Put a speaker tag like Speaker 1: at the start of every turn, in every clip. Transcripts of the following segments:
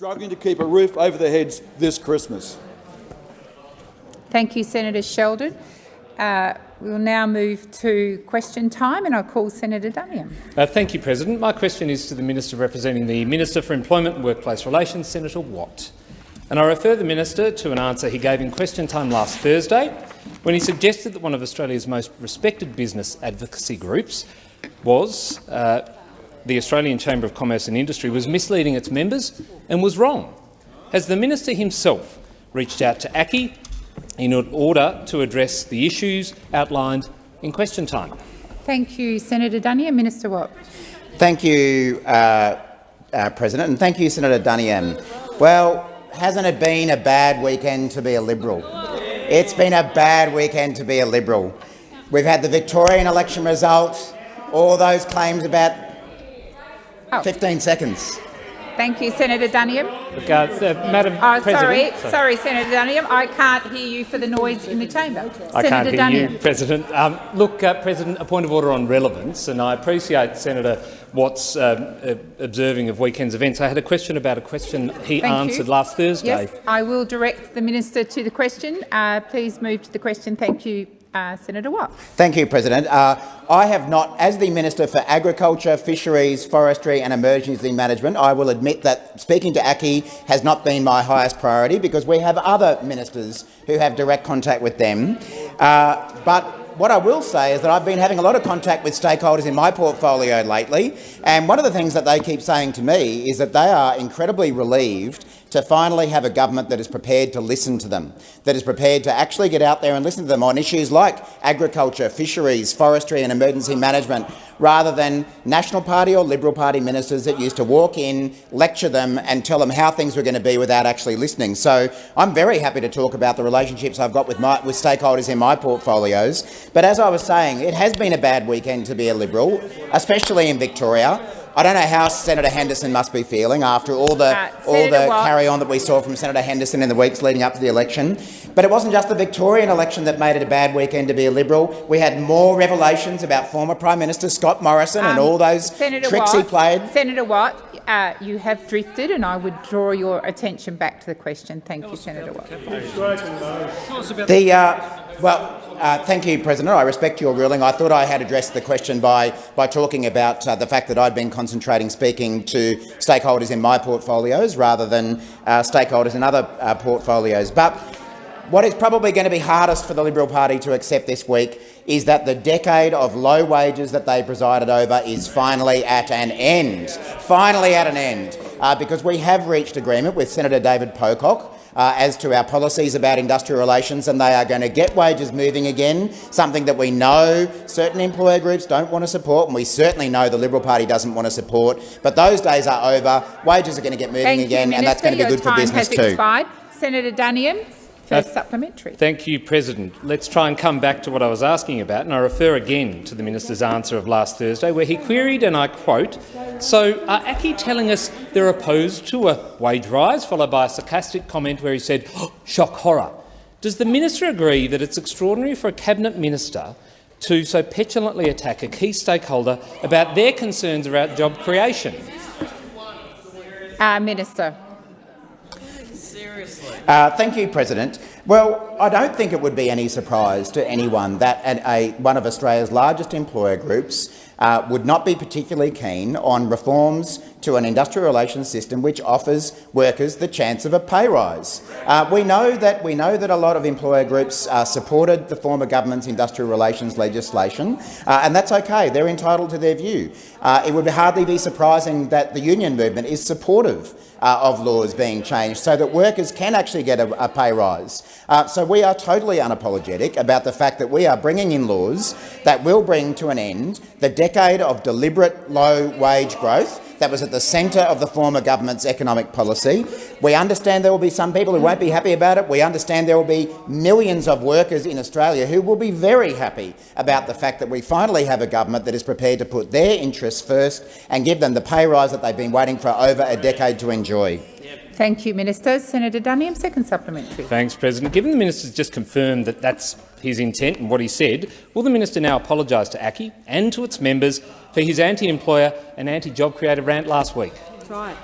Speaker 1: struggling to keep a roof over their heads this Christmas.
Speaker 2: Thank you, Senator Sheldon. Uh, we will now move to question time, and I'll call Senator Duniam.
Speaker 3: Uh, thank you, President. My question is to the Minister representing the Minister for Employment and Workplace Relations, Senator Watt. And I refer the Minister to an answer he gave in question time last Thursday when he suggested that one of Australia's most respected business advocacy groups was uh, the Australian Chamber of Commerce and Industry was misleading its members and was wrong. Has the minister himself reached out to ACCI in order to address the issues outlined in question time?
Speaker 2: Thank you, Senator Duniam. Minister Watt.
Speaker 4: Thank you, uh, uh, President, and thank you, Senator Duniam. Well, hasn't it been a bad weekend to be a Liberal? It's been a bad weekend to be a Liberal. We've had the Victorian election result, all those claims about
Speaker 2: Oh.
Speaker 4: 15 seconds.
Speaker 2: Thank you, Senator Duniam.
Speaker 3: Look, uh, uh, Madam
Speaker 2: Oh, sorry,
Speaker 3: President,
Speaker 2: sorry, Senator Duniam. I can't hear you for the noise in the chamber.
Speaker 3: I
Speaker 2: Senator
Speaker 3: can't hear
Speaker 2: Duniam.
Speaker 3: you, President. Um, look, uh, President, a point of order on relevance, and I appreciate Senator Watt's um, uh, observing of weekend's events. I had a question about a question he
Speaker 2: Thank
Speaker 3: answered
Speaker 2: you.
Speaker 3: last Thursday.
Speaker 2: Yes, I will direct the minister to the question. Uh, please move to the question. Thank you, uh, Senator Watt.
Speaker 4: Thank you, President. Uh, I have not, as the Minister for Agriculture, Fisheries, Forestry and Emergency Management, I will admit that speaking to ACCI has not been my highest priority because we have other ministers who have direct contact with them. Uh, but what I will say is that I've been having a lot of contact with stakeholders in my portfolio lately, and one of the things that they keep saying to me is that they are incredibly relieved to finally have a government that is prepared to listen to them, that is prepared to actually get out there and listen to them on issues like agriculture, fisheries, forestry and emergency management, rather than National Party or Liberal Party ministers that used to walk in, lecture them and tell them how things were going to be without actually listening. So I'm very happy to talk about the relationships I've got with, my, with stakeholders in my portfolios. But as I was saying, it has been a bad weekend to be a Liberal, especially in Victoria. I don't know how Senator Henderson must be feeling after all the
Speaker 2: Uh,
Speaker 4: all
Speaker 2: Senator
Speaker 4: the
Speaker 2: Watt.
Speaker 4: carry on that we saw from Senator Henderson in the weeks leading up to the election. But it wasn't just the Victorian election that made it a bad weekend to be a Liberal. We had more revelations about former Prime Minister Scott Morrison and
Speaker 2: Um,
Speaker 4: all those
Speaker 2: Senator
Speaker 4: tricks
Speaker 2: Watt,
Speaker 4: he played.
Speaker 2: Senator Watt, uh, you have drifted, and I would draw your attention back to the question. Thank you, Senator Watt.
Speaker 4: The, uh, well, uh, thank you, President. I respect your ruling. I thought I had addressed the question by, by talking about uh, the fact that I'd been concentrating speaking to stakeholders in my portfolios rather than uh, stakeholders in other uh, portfolios. But what is probably going to be hardest for the Liberal Party to accept this week is that the decade of low wages that they presided over is finally at an end. Finally at an end, uh, because we have reached agreement with Senator David Pocock uh, as to our policies about industrial relations, and they are going to get wages moving again, something that we know certain employer groups don't want to support, and we certainly know the Liberal Party doesn't want to support. But those days are over. Wages are going to get moving
Speaker 2: Thank
Speaker 4: again,
Speaker 2: you,
Speaker 4: and that's going to be good for business too.
Speaker 2: Expired. Senator Duniam, first
Speaker 3: Uh,
Speaker 2: supplementary.
Speaker 3: Thank you, President. Let's try and come back to what I was asking about, and I refer again to the minister's answer of last Thursday, where he queried, and I quote, "So are ACCI telling us they're opposed to a wage rise?" Followed by a sarcastic comment where he said, oh, "Shock horror." Does the minister agree that it's extraordinary for a cabinet minister to so petulantly attack a key stakeholder about their concerns about job creation?
Speaker 2: Uh, Minister.
Speaker 4: Uh, thank you, President. Well, I don't think it would be any surprise to anyone that an, a, one of Australia's largest employer groups uh, would not be particularly keen on reforms to an industrial relations system which offers workers the chance of a pay rise. Uh, we know that we know that a lot of employer groups uh, supported the former government's industrial relations legislation, uh, and that's okay. They're entitled to their view. Uh, it would hardly be surprising that the union movement is supportive uh, of laws being changed so that workers can actually get a, a pay rise. So we are totally unapologetic about the fact that we are bringing in laws that will bring to an end the decade of deliberate low wage growth that was at the centre of the former government's economic policy. We understand there will be some people who won't be happy about it. We understand there will be millions of workers in Australia who will be very happy about the fact that we finally have a government that is prepared to put their interests first and give them the pay rise that they've been waiting for over a decade to enjoy.
Speaker 2: Thank you, Minister. Senator Duniam, second supplementary.
Speaker 3: Thanks, President. Given the minister's just confirmed that that's his intent and what he said, will the minister now apologise to ACCI and to its members for his anti-employer and anti-job creator rant last week? Right.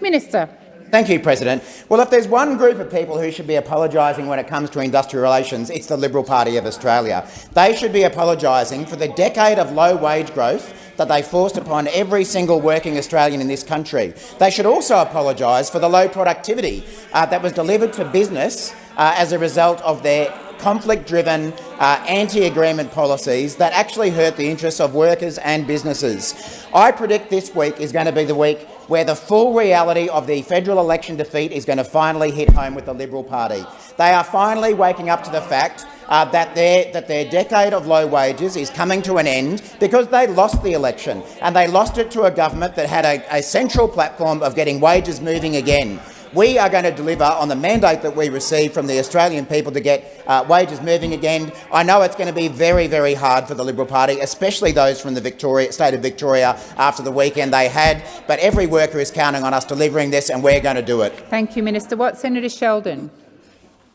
Speaker 2: Minister.
Speaker 4: Thank you, President. Well, if there's one group of people who should be apologising when it comes to industrial relations, it's the Liberal Party of Australia. They should be apologising for the decade of low wage growth that they forced upon every single working Australian in this country. They should also apologise for the low productivity uh, that was delivered to business uh, as a result of their conflict-driven, uh, anti-agreement policies that actually hurt the interests of workers and businesses. I predict this week is going to be the week where the full reality of the federal election defeat is going to finally hit home with the Liberal Party. They are finally waking up to the fact uh, that, their, that their decade of low wages is coming to an end because they lost the election, and they lost it to a government that had a, a central platform of getting wages moving again. We are going to deliver on the mandate that we received from the Australian people to get uh, wages moving again. I know it's going to be very, very hard for the Liberal Party, especially those from the Victoria, state of Victoria after the weekend they had, but every worker is counting on us delivering this and we're going to do it.
Speaker 2: Thank you, Minister Watt. Senator Sheldon.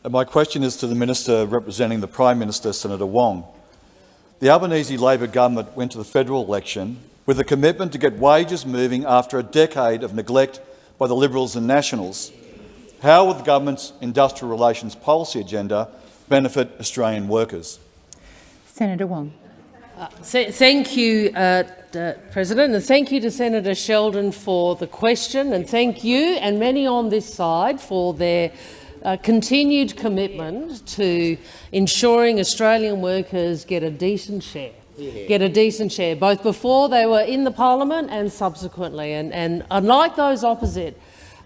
Speaker 1: My question is to the Minister representing the Prime Minister, Senator Wong. The Albanese Labor government went to the federal election with a commitment to get wages moving after a decade of neglect by the Liberals and Nationals. How will the government's industrial relations policy agenda benefit Australian workers?
Speaker 2: Senator Wong.
Speaker 5: Uh, thank you, uh, uh, President, and thank you to Senator Sheldon for the question, and thank you and many on this side for their uh, continued commitment to ensuring Australian workers get a decent share. Yeah. get a decent share, both before they were in the parliament and subsequently. And, and unlike those opposite,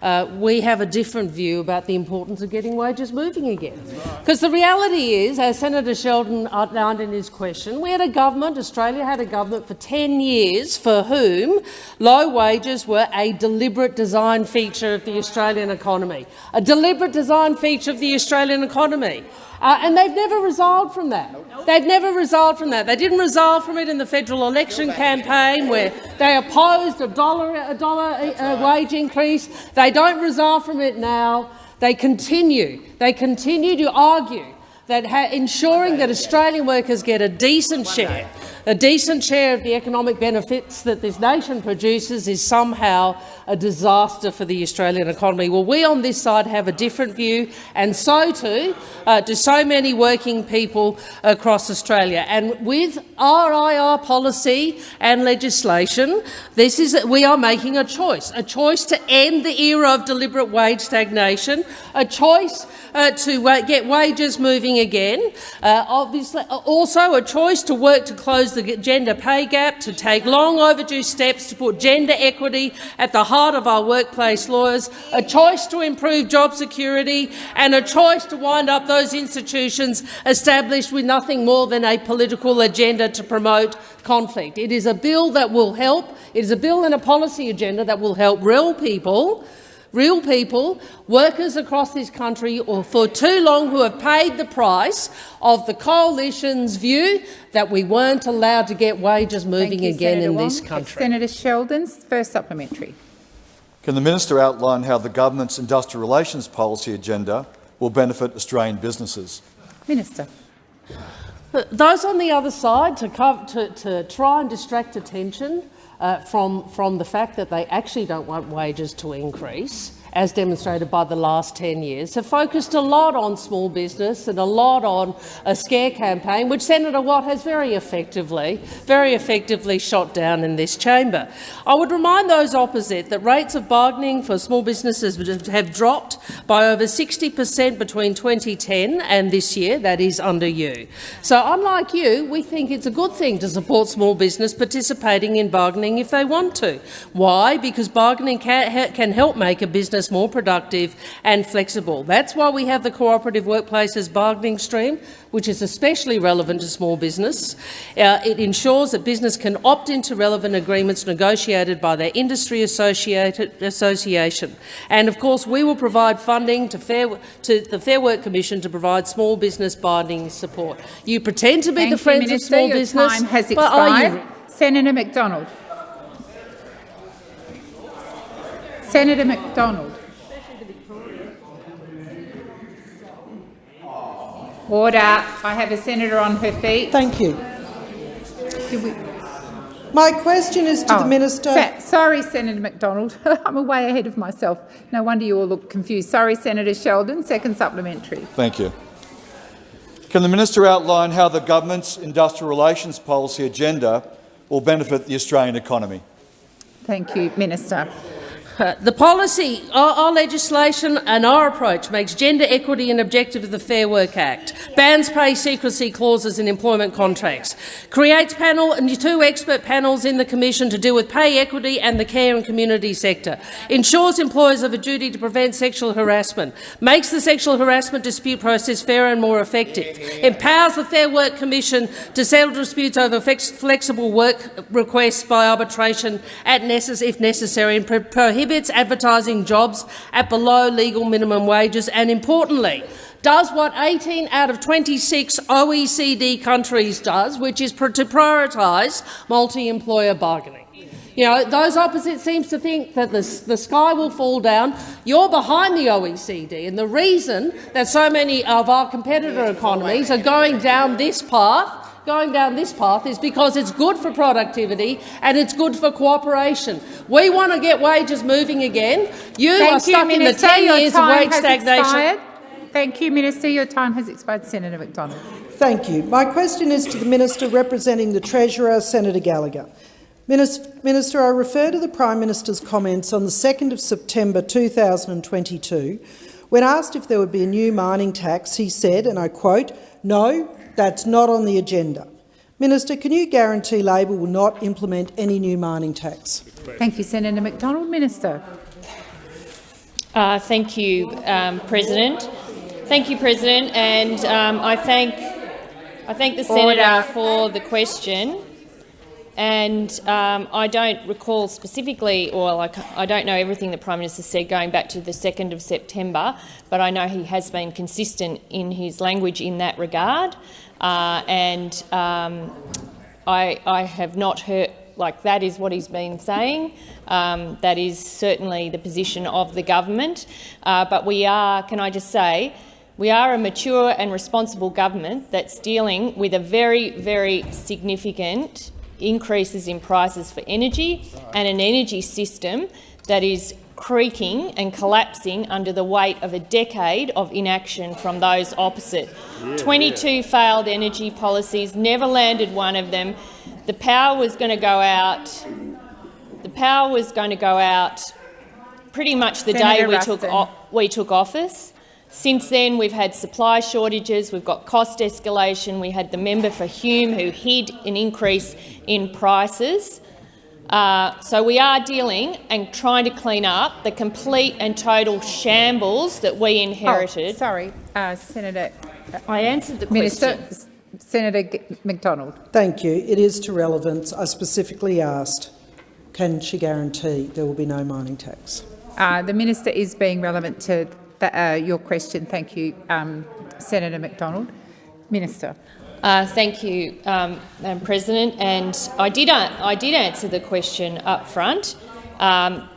Speaker 5: uh, we have a different view about the importance of getting wages moving again. Because the reality is, as Senator Sheldon outlined in his question, we had a government, Australia had a government for 10 years for whom low wages were a deliberate design feature of the Australian economy. A deliberate design feature of the Australian economy. Uh, and they've never resolved from that. They've never resolved from that. They didn't resolve from it in the federal election campaign where they opposed a dollar, a dollar a wage increase. They don't resolve from it now. They continue. They continue to argue that ensuring that Australian workers get a decent share a decent share of the economic benefits that this nation produces is somehow a disaster for the Australian economy. Well, we on this side have a different view, and so too uh, do so many working people across Australia. And with RIR policy and legislation, this is we are making a choice, a choice to end the era of deliberate wage stagnation, a choice uh, to uh, get wages moving again, uh, obviously also a choice to work to close close the gender pay gap, to take long overdue steps to put gender equity at the heart of our workplace laws, a choice to improve job security and a choice to wind up those institutions established with nothing more than a political agenda to promote conflict. It is a bill that will help. It is a bill and a policy agenda that will help real people real people, workers across this country or for too long who have paid the price of the coalition's view that we weren't allowed to get wages moving
Speaker 2: you,
Speaker 5: again
Speaker 2: Senator
Speaker 5: in
Speaker 2: Wong.
Speaker 5: this country.
Speaker 2: Senator Sheldon's first supplementary.
Speaker 1: Can the minister outline how the government's industrial relations policy agenda will benefit Australian businesses?
Speaker 2: Minister.
Speaker 5: Those on the other side to, cover, to, to try and distract attention uh, from, from the fact that they actually don't want wages to increase as demonstrated by the last 10 years, have focused a lot on small business and a lot on a scare campaign, which Senator Watt has very effectively, very effectively shot down in this chamber. I would remind those opposite that rates of bargaining for small businesses have dropped by over 60 per cent between 2010 and this year, that is under you. So unlike you, we think it's a good thing to support small business participating in bargaining if they want to. Why? Because bargaining can, can help make a business more productive and flexible. That's why we have the cooperative workplaces bargaining stream, which is especially relevant to small business. Uh, it ensures that business can opt into relevant agreements negotiated by their industry association. And of course, we will provide funding to, Fair, to, the Fair Work Commission to provide small business bargaining support. You pretend to be
Speaker 2: Thank
Speaker 5: the friends
Speaker 2: Minister.
Speaker 5: of small
Speaker 2: Your
Speaker 5: business.
Speaker 2: Time has expired. Senator McDonald. Senator McDonald. Order. I have a senator on her feet.
Speaker 6: Thank you. My question is to
Speaker 2: Oh,
Speaker 6: the Minister.
Speaker 2: Sa- sorry, Senator McDonald. I'm way ahead of myself. No wonder you all look confused. Sorry, Senator Sheldon. Second supplementary.
Speaker 1: Thank you. Can the minister outline how the government's industrial relations policy agenda will benefit the Australian economy?
Speaker 2: Thank you, Minister.
Speaker 5: The policy, our, our legislation and our approach makes gender equity an objective of the Fair Work Act, bans pay secrecy clauses in employment contracts, creates panel and two expert panels in the Commission to deal with pay equity and the care and community sector, ensures employers have a duty to prevent sexual harassment, makes the sexual harassment dispute process fairer and more effective, empowers the Fair Work Commission to settle disputes over flex flexible work requests by arbitration at necess if necessary, and pro prohibits advertising jobs at below legal minimum wages, and importantly, does what 18 out of 26 OECD countries does, which is to prioritise multi-employer bargaining. You know, those opposites seem to think that the, the sky will fall down. You're behind the OECD, and the reason that so many of our competitor economies are going down this path going down this path is because it's good for productivity and it's good for cooperation. We want to get wages moving again. You
Speaker 2: Thank
Speaker 5: are
Speaker 2: you,
Speaker 5: stuck in the
Speaker 2: Minister.
Speaker 5: 10
Speaker 2: Your
Speaker 5: years of
Speaker 2: time
Speaker 5: wage
Speaker 2: has
Speaker 5: stagnation.
Speaker 2: expired. Thank you, Minister. Your time has expired. Senator McDonald.
Speaker 6: Thank you. My question is to the Minister representing the Treasurer, Senator Gallagher. Minister, I refer to the Prime Minister's comments on the 2nd of September 2022. When asked if there would be a new mining tax, he said, and I quote, no, that's not on the agenda. Minister, can you guarantee Labor will not implement any new mining tax?
Speaker 2: Thank you, Senator McDonald. Minister.
Speaker 7: Uh, thank you, um, President. Thank you, President, and um, I thank I thank the
Speaker 2: Order.
Speaker 7: senator for the question. And um, I don't recall specifically, or like I don't know everything the Prime Minister said going back to the 2nd of September, but I know he has been consistent in his language in that regard. Uh, and um, I, I have not heard, like that is what he's been saying. Um, that is certainly the position of the government. Uh, but we are, can I just say, we are a mature and responsible government that's dealing with a very, very significant increases in prices for energy and an energy system that is creaking and collapsing under the weight of a decade of inaction from those opposite. 22 failed energy policies, never landed one of them. The power was going to go out. The power was going to go out pretty much the day
Speaker 2: Senator
Speaker 7: we took, we took office. Since then, we've had supply shortages, we've got cost escalation, we had the member for Hume who hid an increase in prices. Uh, so we are dealing and trying to clean up the complete and total shambles that we
Speaker 2: Oh,
Speaker 7: inherited.
Speaker 2: sorry, uh, Senator.
Speaker 7: I answered the
Speaker 2: Minister.
Speaker 7: question.
Speaker 2: S- Senator G- McDonald.
Speaker 6: Thank you. It is to relevance. I specifically asked, can she guarantee there will be no mining tax?
Speaker 2: Uh, the minister is being relevant to the, uh, your question. Thank you, um, Senator McDonald. Minister.
Speaker 7: Uh, thank you, um, Madam President. And I did, uh, I did answer the question up front. Um,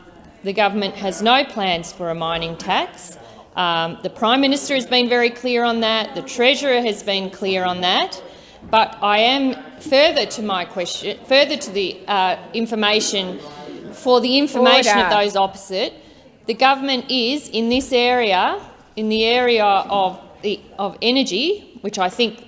Speaker 7: the government has no plans for a mining tax. Um, the Prime Minister has been very clear on that. The Treasurer has been clear on that. But I am further to my question, further to the uh, information, for the information of those opposite. The government is in this area, in the area of the of energy, which I think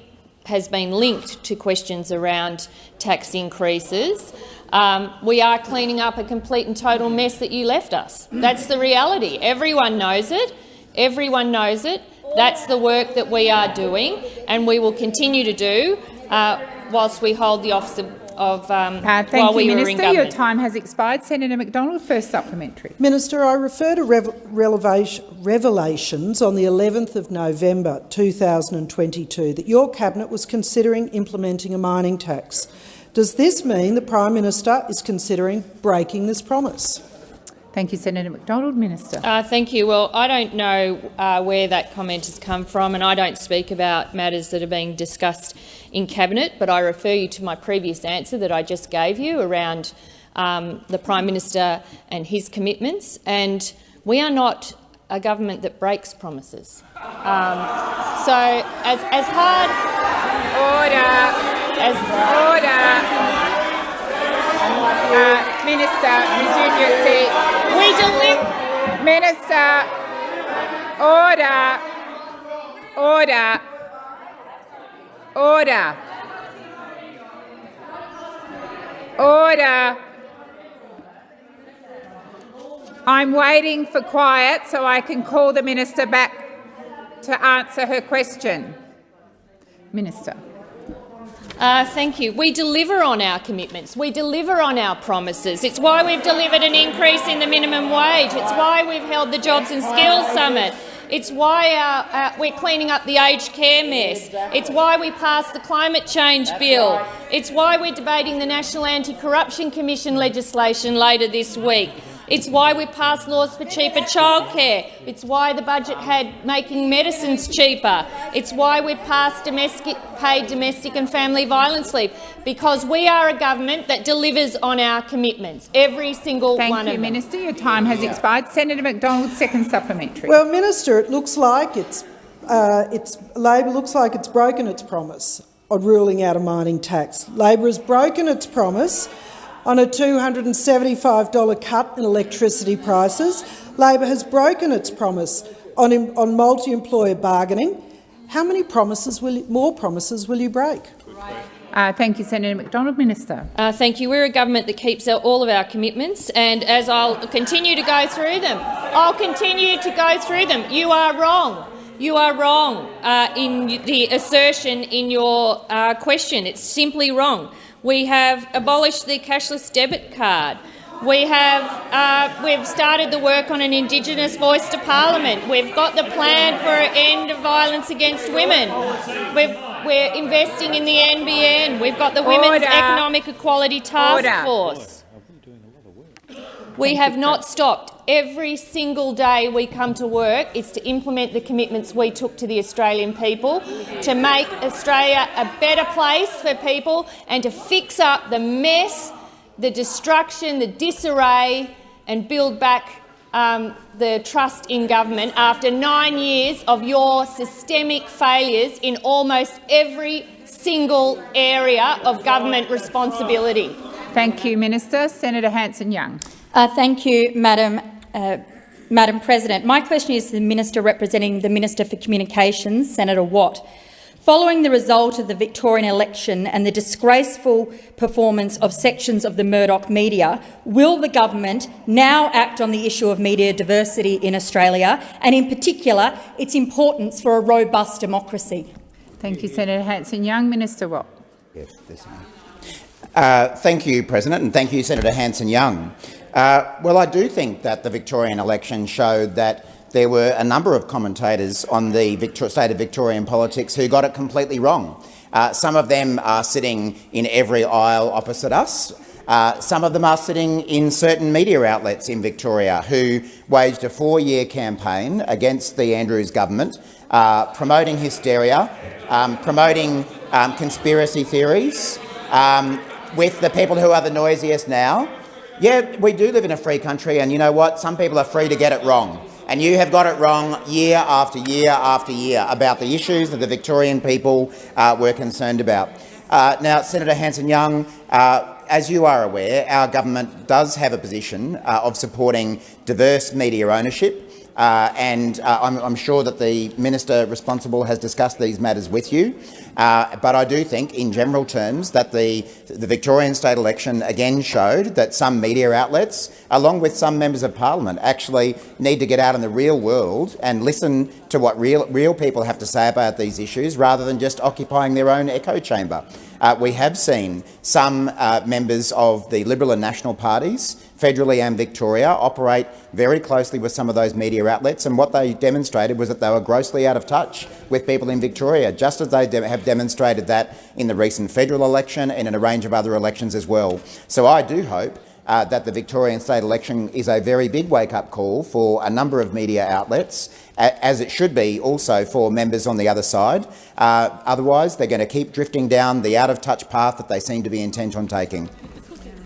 Speaker 7: has been linked to questions around tax increases. Um, we are cleaning up a complete and total mess that you left us. That's the reality. Everyone knows it. Everyone knows it. That's the work that we are doing, and we will continue to do uh, whilst we hold the office of, of um,
Speaker 2: Uh,
Speaker 7: while
Speaker 2: thank
Speaker 7: we
Speaker 2: you,
Speaker 7: were in
Speaker 2: Minister. Your time has expired. Senator McDonald, first supplementary.
Speaker 6: Minister, I refer to rev- revelations on the 11th of November 2022 that your cabinet was considering implementing a mining tax. Does this mean the Prime Minister is considering breaking this promise?
Speaker 2: Thank you, Senator McDonald. Minister.
Speaker 7: Uh, thank you. Well, I don't know uh, where that comment has come from, and I don't speak about matters that are being discussed in cabinet. But I refer you to my previous answer that I just gave you around um, the Prime Minister and his commitments. And we are not a government that breaks promises. Um, so, as, as hard
Speaker 2: Order.
Speaker 7: as
Speaker 2: Order. Uh, Minister, resume your seat.
Speaker 7: We deliver.
Speaker 2: Minister, order, order, order, order. I'm waiting for quiet so I can call the minister back to answer her question. Minister.
Speaker 7: Uh, thank you. We deliver on our commitments. We deliver on our promises. It's why we've delivered an increase in the minimum wage. It's why we've held the Jobs and Skills Summit. It's why uh, uh, we're cleaning up the aged care mess. It's why we passed the climate change bill. It's why we're debating the National Anti-Corruption Commission legislation later this week. It's why we passed laws for cheaper childcare. It's why the budget had making medicines cheaper. It's why we passed domestic, paid domestic and family violence leave, because we are a government that delivers on our commitments, every single
Speaker 2: Thank
Speaker 7: one
Speaker 2: you,
Speaker 7: of them.
Speaker 2: Thank you, Minister. Your time has expired. Senator McDonald, second supplementary.
Speaker 6: Well, Minister, it looks like it's, uh, it's Labor looks like it's broken its promise on ruling out a mining tax. Labor has broken its promise on a $275 cut in electricity prices. Labor has broken its promise on, on multi-employer bargaining. How many promises will you, more promises will you break?
Speaker 2: Uh, thank you, Senator McDonald. Minister.
Speaker 7: Uh, thank you. We're a government that keeps all of our commitments, and as I'll continue to go through them, I'll continue to go through them. You are wrong. You are wrong uh, in the assertion in your uh, question. It's simply wrong. We have abolished the cashless debit card. We have uh, we've started the work on an Indigenous voice to Parliament. We've got the plan for an end of violence against women. We've, we're investing in the NBN. We've got the Women's Economic Equality Task
Speaker 2: Order.
Speaker 7: Force. We have not stopped. Every single day we come to work is to implement the commitments we took to the Australian people, to make Australia a better place for people and to fix up the mess, the destruction, the disarray and build back um, the trust in government after nine years of your systemic failures in almost every single area of government responsibility.
Speaker 2: Thank you, Minister. Senator Hanson-Young.
Speaker 8: Uh, thank you, Madam, uh, Madam President. My question is to the Minister representing the Minister for Communications, Senator Watt. Following the result of the Victorian election and the disgraceful performance of sections of the Murdoch media, will the government now act on the issue of media diversity in Australia and, in particular, its importance for a robust democracy?
Speaker 2: Thank you, Senator Hanson-Young. Minister Watt.
Speaker 4: Yes, this one. Uh, thank you, President, and thank you, Senator Hanson-Young. Uh, well, I do think that the Victorian election showed that there were a number of commentators on the Victor state of Victorian politics who got it completely wrong. Uh, some of them are sitting in every aisle opposite us. Uh, some of them are sitting in certain media outlets in Victoria who waged a four-year campaign against the Andrews government, uh, promoting hysteria, um, promoting um, conspiracy theories, um, with the people who are the noisiest now. Yeah, we do live in a free country, and you know what? Some people are free to get it wrong. And you have got it wrong year after year after year about the issues that the Victorian people uh, were concerned about. Uh, now, Senator Hanson-Young, uh, as you are aware, our government does have a position uh, of supporting diverse media ownership, uh, and uh, I'm, I'm, sure that the minister responsible has discussed these matters with you. Uh, but I do think, in general terms, that the, the Victorian state election again showed that some media outlets, along with some members of parliament, actually need to get out in the real world and listen to what real, real people have to say about these issues, rather than just occupying their own echo chamber. Uh, we have seen some uh, members of the Liberal and National parties, federally and Victoria, operate very closely with some of those media outlets, and what they demonstrated was that they were grossly out of touch with people in Victoria, just as they de have demonstrated that in the recent federal election and in a range of other elections as well. So I do hope uh, that the Victorian state election is a very big wake-up call for a number of media outlets, as it should be also for members on the other side. Uh, otherwise, they're going to keep drifting down the out-of-touch path that they seem to be intent on taking.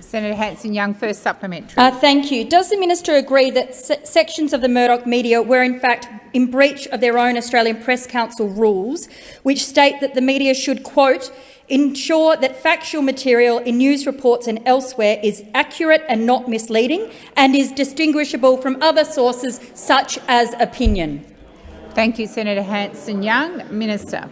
Speaker 2: Senator Hanson-Young, first supplementary.
Speaker 8: Uh, thank you. Does the minister agree that se sections of the Murdoch media were in fact in breach of their own Australian Press Council rules, which state that the media should, quote, ensure that factual material in news reports and elsewhere is accurate and not misleading and is distinguishable from other sources such as opinion?
Speaker 2: Thank you, Senator Hanson-Young. Minister.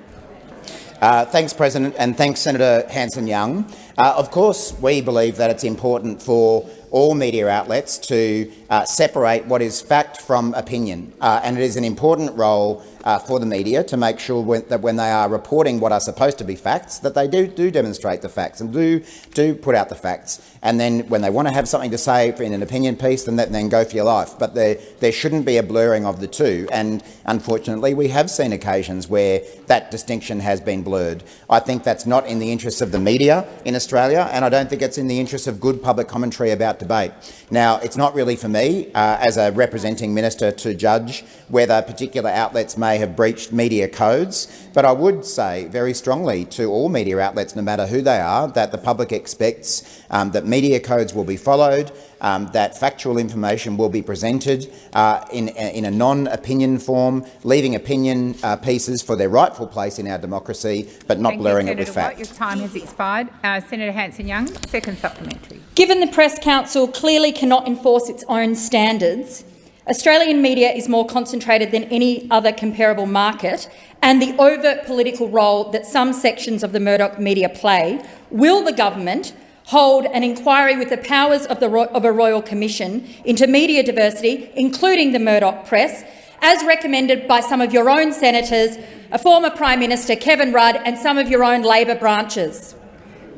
Speaker 4: Uh, thanks, President, and thanks, Senator Hanson-Young. Uh, of course, we believe that it's important for all media outlets to uh, separate what is fact from opinion, uh, and it is an important role uh, for the media to make sure when, that when they are reporting what are supposed to be facts, that they do, do demonstrate the facts and do, do put out the facts. And then when they want to have something to say in an opinion piece, then, that, then go for your life. But there, there shouldn't be a blurring of the two. And unfortunately, we have seen occasions where that distinction has been blurred. I think that's not in the interests of the media in Australia, and I don't think it's in the interests of good public commentary about debate. Now, it's not really for me, uh, as a representing minister, to judge whether particular outlets may have breached media codes, but I would say very strongly to all media outlets, no matter who they are, that the public expects um, that media codes will be followed, um, that factual information will be presented uh, in, in a non-opinion form, leaving opinion uh, pieces for their rightful place in our democracy, but not
Speaker 2: Thank
Speaker 4: blurring
Speaker 2: you,
Speaker 4: it with
Speaker 2: Senator
Speaker 4: fact.
Speaker 2: Watt. Your time has expired. Uh, Senator Hanson-Young, second supplementary.
Speaker 8: Given the Press Council clearly cannot enforce its own standards, Australian media is more concentrated than any other comparable market, and the overt political role that some sections of the Murdoch media play, will the government hold an inquiry with the powers of, the, of a royal commission into media diversity, including the Murdoch press, as recommended by some of your own senators, a former Prime Minister Kevin Rudd and some of your own Labor branches?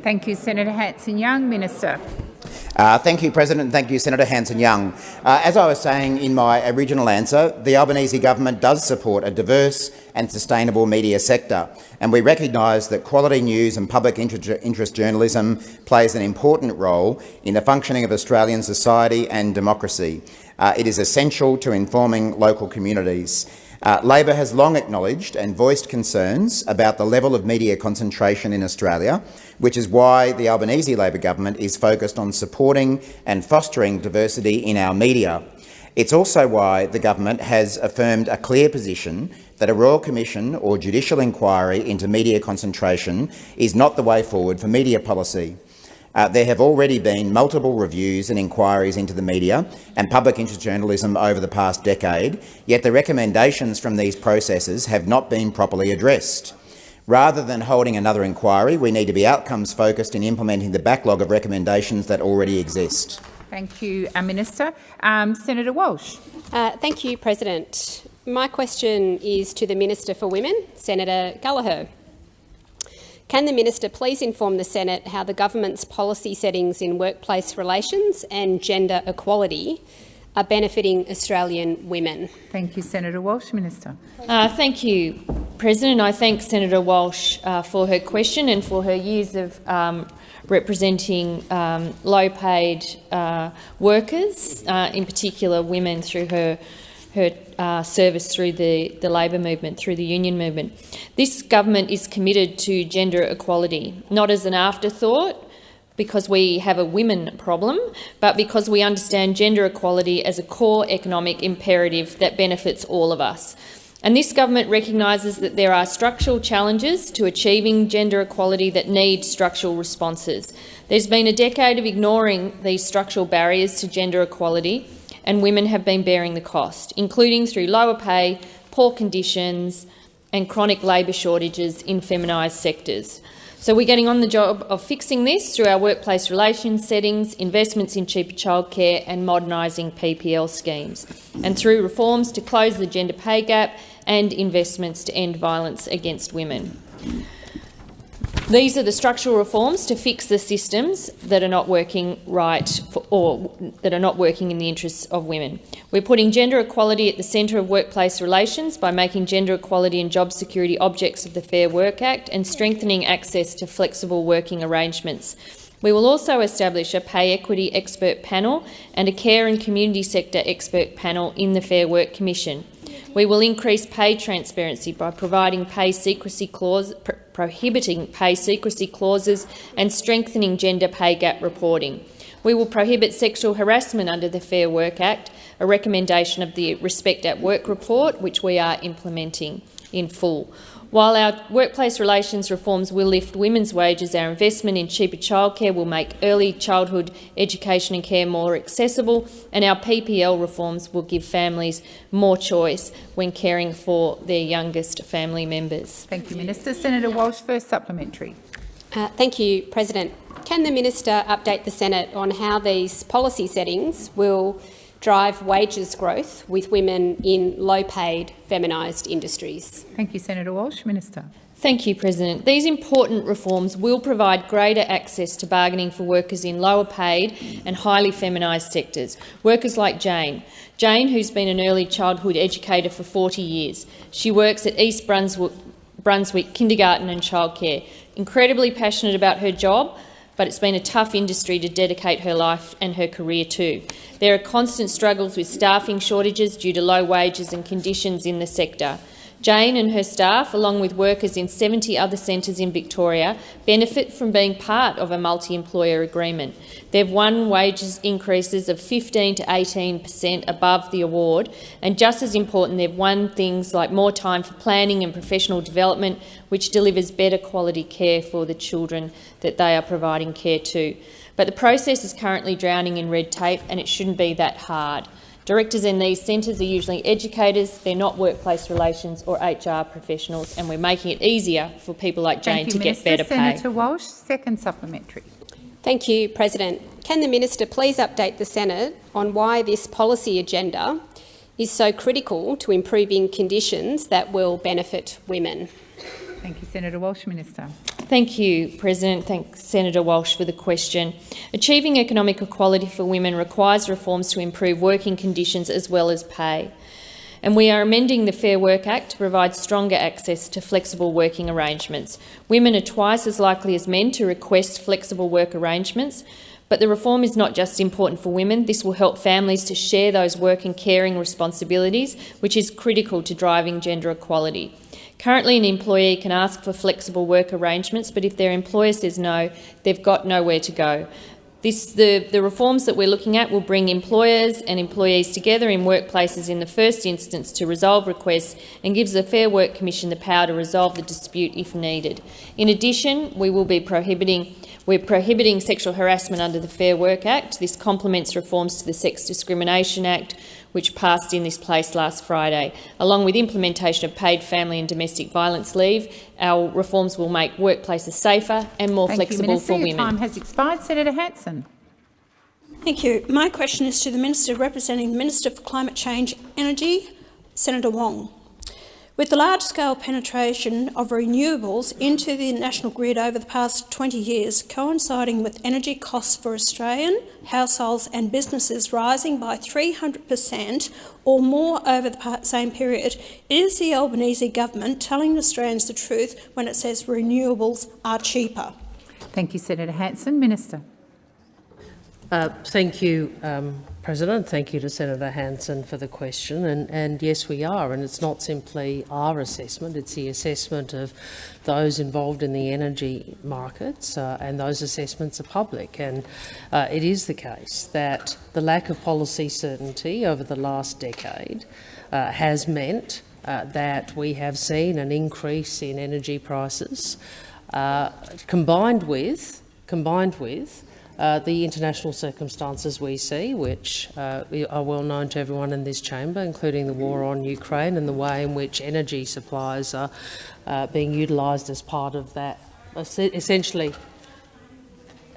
Speaker 2: Thank you, Senator Hanson-Young. Minister.
Speaker 4: Uh, thank you, President. Thank you, Senator Hanson-Young. Uh, as I was saying in my original answer, the Albanese government does support a diverse and sustainable media sector, and we recognise that quality news and public interest journalism plays an important role in the functioning of Australian society and democracy. Uh, it is essential to informing local communities. Uh, Labor has long acknowledged and voiced concerns about the level of media concentration in Australia, which is why the Albanese Labor government is focused on supporting and fostering diversity in our media. It's also why the government has affirmed a clear position that a Royal Commission or judicial inquiry into media concentration is not the way forward for media policy. Uh, there have already been multiple reviews and inquiries into the media and public interest journalism over the past decade, yet the recommendations from these processes have not been properly addressed. Rather than holding another inquiry, we need to be outcomes-focused in implementing the backlog of recommendations that already exist.
Speaker 2: Thank you, uh, Minister. Um, Senator Walsh.
Speaker 9: Uh, thank you, President. My question is to the Minister for Women, Senator Gallagher. Can the minister please inform the Senate how the government's policy settings in workplace relations and gender equality are benefiting Australian women?
Speaker 2: Thank you, Senator Walsh. Minister.
Speaker 7: Uh, thank you, President. I thank Senator Walsh uh, for her question and for her years of um, representing um, low-paid uh, workers, uh, in particular women, through her her uh, service through the, the labour movement, through the union movement. This government is committed to gender equality, not as an afterthought, because we have a women problem, but because we understand gender equality as a core economic imperative that benefits all of us. And this government recognises that there are structural challenges to achieving gender equality that need structural responses. There's been a decade of ignoring these structural barriers to gender equality and women have been bearing the cost, including through lower pay, poor conditions and chronic labour shortages in feminised sectors. So we're getting on the job of fixing this through our workplace relations settings, investments in cheaper childcare and modernising PPL schemes, and through reforms to close the gender pay gap and investments to end violence against women. These are the structural reforms to fix the systems that are not working right for, or that are not working in the interests of women. We're putting gender equality at the centre of workplace relations by making gender equality and job security objects of the Fair Work Act and strengthening access to flexible working arrangements. We will also establish a pay equity expert panel and a care and community sector expert panel in the Fair Work Commission. We will increase pay transparency by providing pay secrecy clause, pr prohibiting pay secrecy clauses and strengthening gender pay gap reporting. We will prohibit sexual harassment under the Fair Work Act, a recommendation of the Respect at Work report, which we are implementing in full. While our workplace relations reforms will lift women's wages, our investment in cheaper childcare will make early childhood education and care more accessible, and our PPL reforms will give families more choice when caring for their youngest family members.
Speaker 2: Thank you, Minister. Senator Walsh, first supplementary.
Speaker 9: Uh, thank you, President. Can the minister update the Senate on how these policy settings will drive wages growth with women in low-paid, feminised industries?
Speaker 2: Thank you, Senator Walsh. Minister.
Speaker 7: Thank you, President. These important reforms will provide greater access to bargaining for workers in lower paid and highly feminised sectors. Workers like Jane. Jane, who's been an early childhood educator for 40 years. She works at East Brunswick, Brunswick Kindergarten and Childcare. Incredibly passionate about her job, but it's been a tough industry to dedicate her life and her career to. There are constant struggles with staffing shortages due to low wages and conditions in the sector. Jane and her staff, along with workers in 70 other centres in Victoria, benefit from being part of a multi-employer agreement. They've won wages increases of 15 to 18 per cent above the award, and just as important, they've won things like more time for planning and professional development, which delivers better quality care for the children that they are providing care to. But the process is currently drowning in red tape, and it shouldn't be that hard. Directors in these centres are usually educators, they're not workplace relations or HR professionals, and we're making it easier for people like Jane
Speaker 2: Thank
Speaker 7: to
Speaker 2: you,
Speaker 7: get
Speaker 2: Minister.
Speaker 7: better pay.
Speaker 2: Senator Walsh, second supplementary.
Speaker 9: Thank you, President. Can the minister please update the Senate on why this policy agenda is so critical to improving conditions that will benefit women?
Speaker 2: Thank you, Senator Walsh. Minister.
Speaker 7: Thank you, President. Thank Senator Walsh for the question. Achieving economic equality for women requires reforms to improve working conditions as well as pay. And we are amending the Fair Work Act to provide stronger access to flexible working arrangements. Women are twice as likely as men to request flexible work arrangements, but the reform is not just important for women. This will help families to share those work and caring responsibilities, which is critical to driving gender equality. Currently, an employee can ask for flexible work arrangements, but if their employer says no, they've got nowhere to go. This, the, the reforms that we're looking at will bring employers and employees together in workplaces in the first instance to resolve requests and gives the Fair Work Commission the power to resolve the dispute if needed. In addition, we will be prohibiting we're prohibiting sexual harassment under the Fair Work Act. This complements reforms to the Sex Discrimination Act, which passed in this place last Friday. Along with implementation of paid family and domestic violence leave, our reforms will make workplaces safer and more
Speaker 2: Thank
Speaker 7: flexible
Speaker 2: you, Minister.
Speaker 7: for
Speaker 2: Your
Speaker 7: women.
Speaker 2: time has expired. Senator Hanson.
Speaker 10: Thank you. My question is to the Minister representing the Minister for Climate Change Energy, Senator Wong. With the large-scale penetration of renewables into the national grid over the past 20 years, coinciding with energy costs for Australian households and businesses rising by 300 per cent or more over the same period, is the Albanese government telling Australians the truth when it says renewables are cheaper?
Speaker 2: Thank you, Senator Hanson. Minister.
Speaker 5: Uh, thank you, um, President. Thank you to Senator Hanson for the question. And, and, yes, we are. And it's not simply our assessment, it's the assessment of those involved in the energy markets, uh, and those assessments are public. And uh, it is the case that the lack of policy certainty over the last decade uh, has meant uh, that we have seen an increase in energy prices, uh, combined with, combined with uh, the international circumstances we see, which uh, are well known to everyone in this chamber, including the war on Ukraine and the way in which energy supplies are uh, being utilised as part of that, essentially,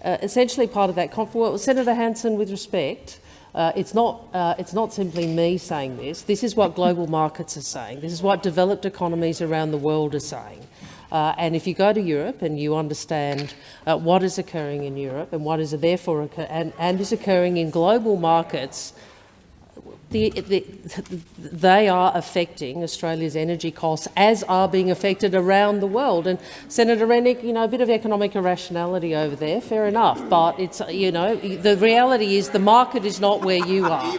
Speaker 5: uh, essentially part of that conflict. Well, Senator Hanson, with respect, uh, it's not, uh, it's not simply me saying this. This is what global markets are saying. This is what developed economies around the world are saying. Uh, and if you go to Europe and you understand uh, what is occurring in Europe and what is therefore and, and is occurring in global markets, the, the, they are affecting Australia's energy costs, as are being affected around the world. And Senator Rennick, you know, a bit of economic irrationality over there, fair enough. But it's, you know, the reality is the market is not where you are.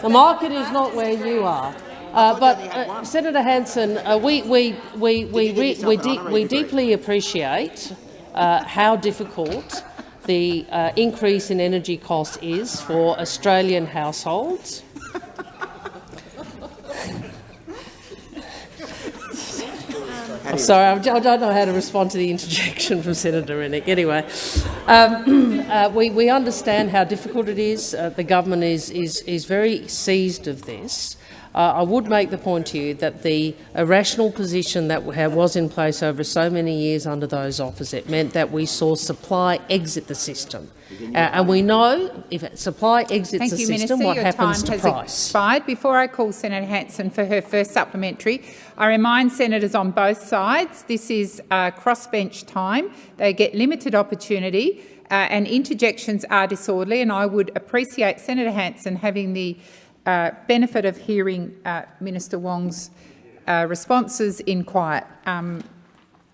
Speaker 5: The market is not where you are. Uh, but uh, Senator Hanson, uh, we, we, we, we, we, we, de we deeply appreciate uh, how difficult the uh, increase in energy costs is for Australian households. I'm sorry, I don't know how to respond to the interjection from Senator Rennick. Anyway, um, uh, we, we understand how difficult it is. Uh, the government is, is, is very seized of this. Uh, I would make the point to you that the irrational position that was in place over so many years under those opposite meant that we saw supply exit the system. Uh, and we know if supply exits
Speaker 2: Thank
Speaker 5: the
Speaker 2: you,
Speaker 5: system,
Speaker 2: Minister.
Speaker 5: what
Speaker 2: Your
Speaker 5: happens
Speaker 2: time
Speaker 5: to
Speaker 2: has
Speaker 5: price.
Speaker 2: expired. Before I call Senator Hanson for her first supplementary, I remind senators on both sides this is uh, crossbench time. They get limited opportunity uh, and interjections are disorderly and I would appreciate Senator Hanson having the uh, benefit of hearing uh, Minister Wong's uh, responses in quiet. Um,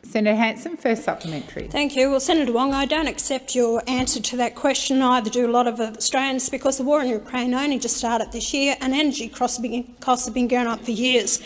Speaker 2: Senator Hanson, first supplementary.
Speaker 10: Thank you. Well, Senator Wong, I don't accept your answer to that question. Neither do a lot of Australians because the war in Ukraine only just started this year and energy costs have been going up for years.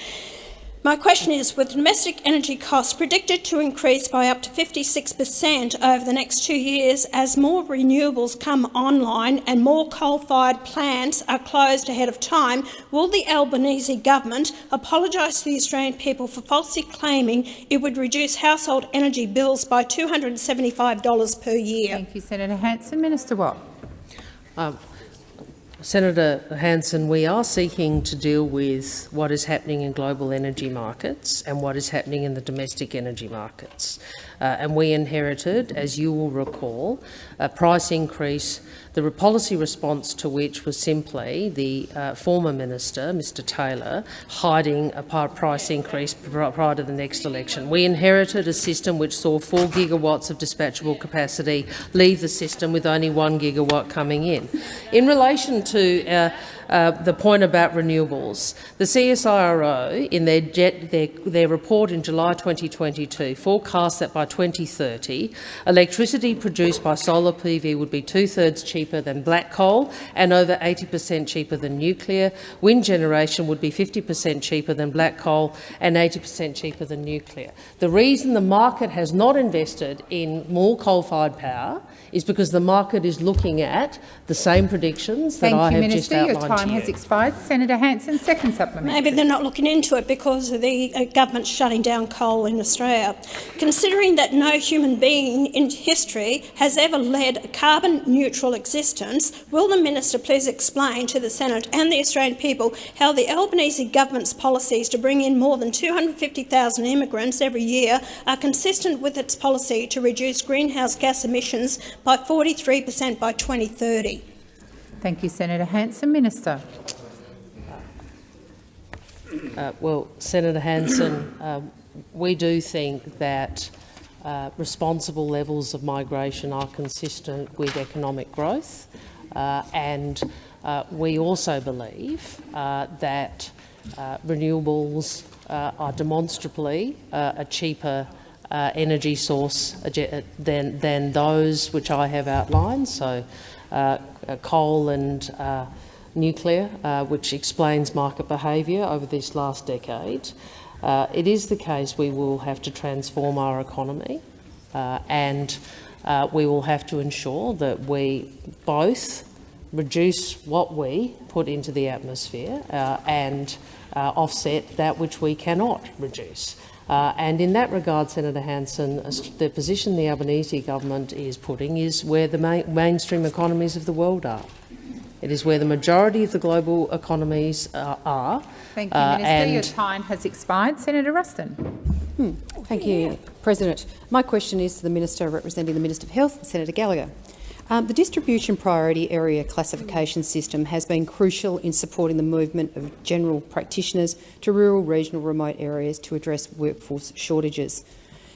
Speaker 10: My question is, with domestic energy costs predicted to increase by up to 56 per cent over the next two years as more renewables come online and more coal-fired plants are closed ahead of time, will the Albanese government apologise to the Australian people for falsely claiming it would reduce household energy bills by $275 per year?
Speaker 2: Thank you, Senator Hanson. Minister Watt.
Speaker 5: Um, Senator Hanson, we are seeking to deal with what is happening in global energy markets and what is happening in the domestic energy markets. Uh, and we inherited, as you will recall, a price increase the policy response to which was simply the uh, former minister, Mr Taylor, hiding a price increase prior to the next election. We inherited a system which saw 4 gigawatts of dispatchable capacity leave the system with only 1 gigawatt coming in. In relation to uh, uh, the point about renewables. The CSIRO, in their, jet, their, their report in July 2022, forecast that by 2030, electricity produced by solar PV would be two-thirds cheaper than black coal and over 80 per cent cheaper than nuclear. Wind generation would be 50 per cent cheaper than black coal and 80 per cent cheaper than nuclear. The reason the market has not invested in more coal-fired power is because the market is looking at the same predictions that
Speaker 2: Thank
Speaker 5: I
Speaker 2: you,
Speaker 5: have
Speaker 2: Minister.
Speaker 5: just outlined
Speaker 2: time has expired. Senator Hanson, second supplementary.
Speaker 10: Maybe they're not looking into it because of the uh, government's shutting down coal in Australia. Considering that no human being in history has ever led a carbon-neutral existence, will the minister please explain to the Senate and the Australian people how the Albanese government's policies to bring in more than 250,000 immigrants every year are consistent with its policy to reduce greenhouse gas emissions by 43 per cent by 2030?
Speaker 2: Thank you, Senator Hanson. Minister.
Speaker 5: Uh, well, Senator Hanson, um, we do think that uh, responsible levels of migration are consistent with economic growth, uh, and uh, we also believe uh, that uh, renewables are demonstrably a cheaper energy source than, than those which I have outlined. So uh, coal and uh, nuclear, uh, which explains market behaviour over this last decade. it is the case we will have to transform our economy and we will have to ensure that we both reduce what we put into the atmosphere uh, and uh, offset that which we cannot reduce. Uh, and in that regard, Senator Hanson, the position the Albanese government is putting is where the main, mainstream economies of the world are. It is where the majority of the global economies uh, are.
Speaker 2: Thank you, uh, Minister. Your time has expired. Senator Ruston.
Speaker 11: Hmm. Thank you, President. My question is to the Minister representing the Minister of Health, Senator Gallagher. Um, the distribution priority area classification system has been crucial in supporting the movement of general practitioners to rural, regional, remote areas to address workforce shortages.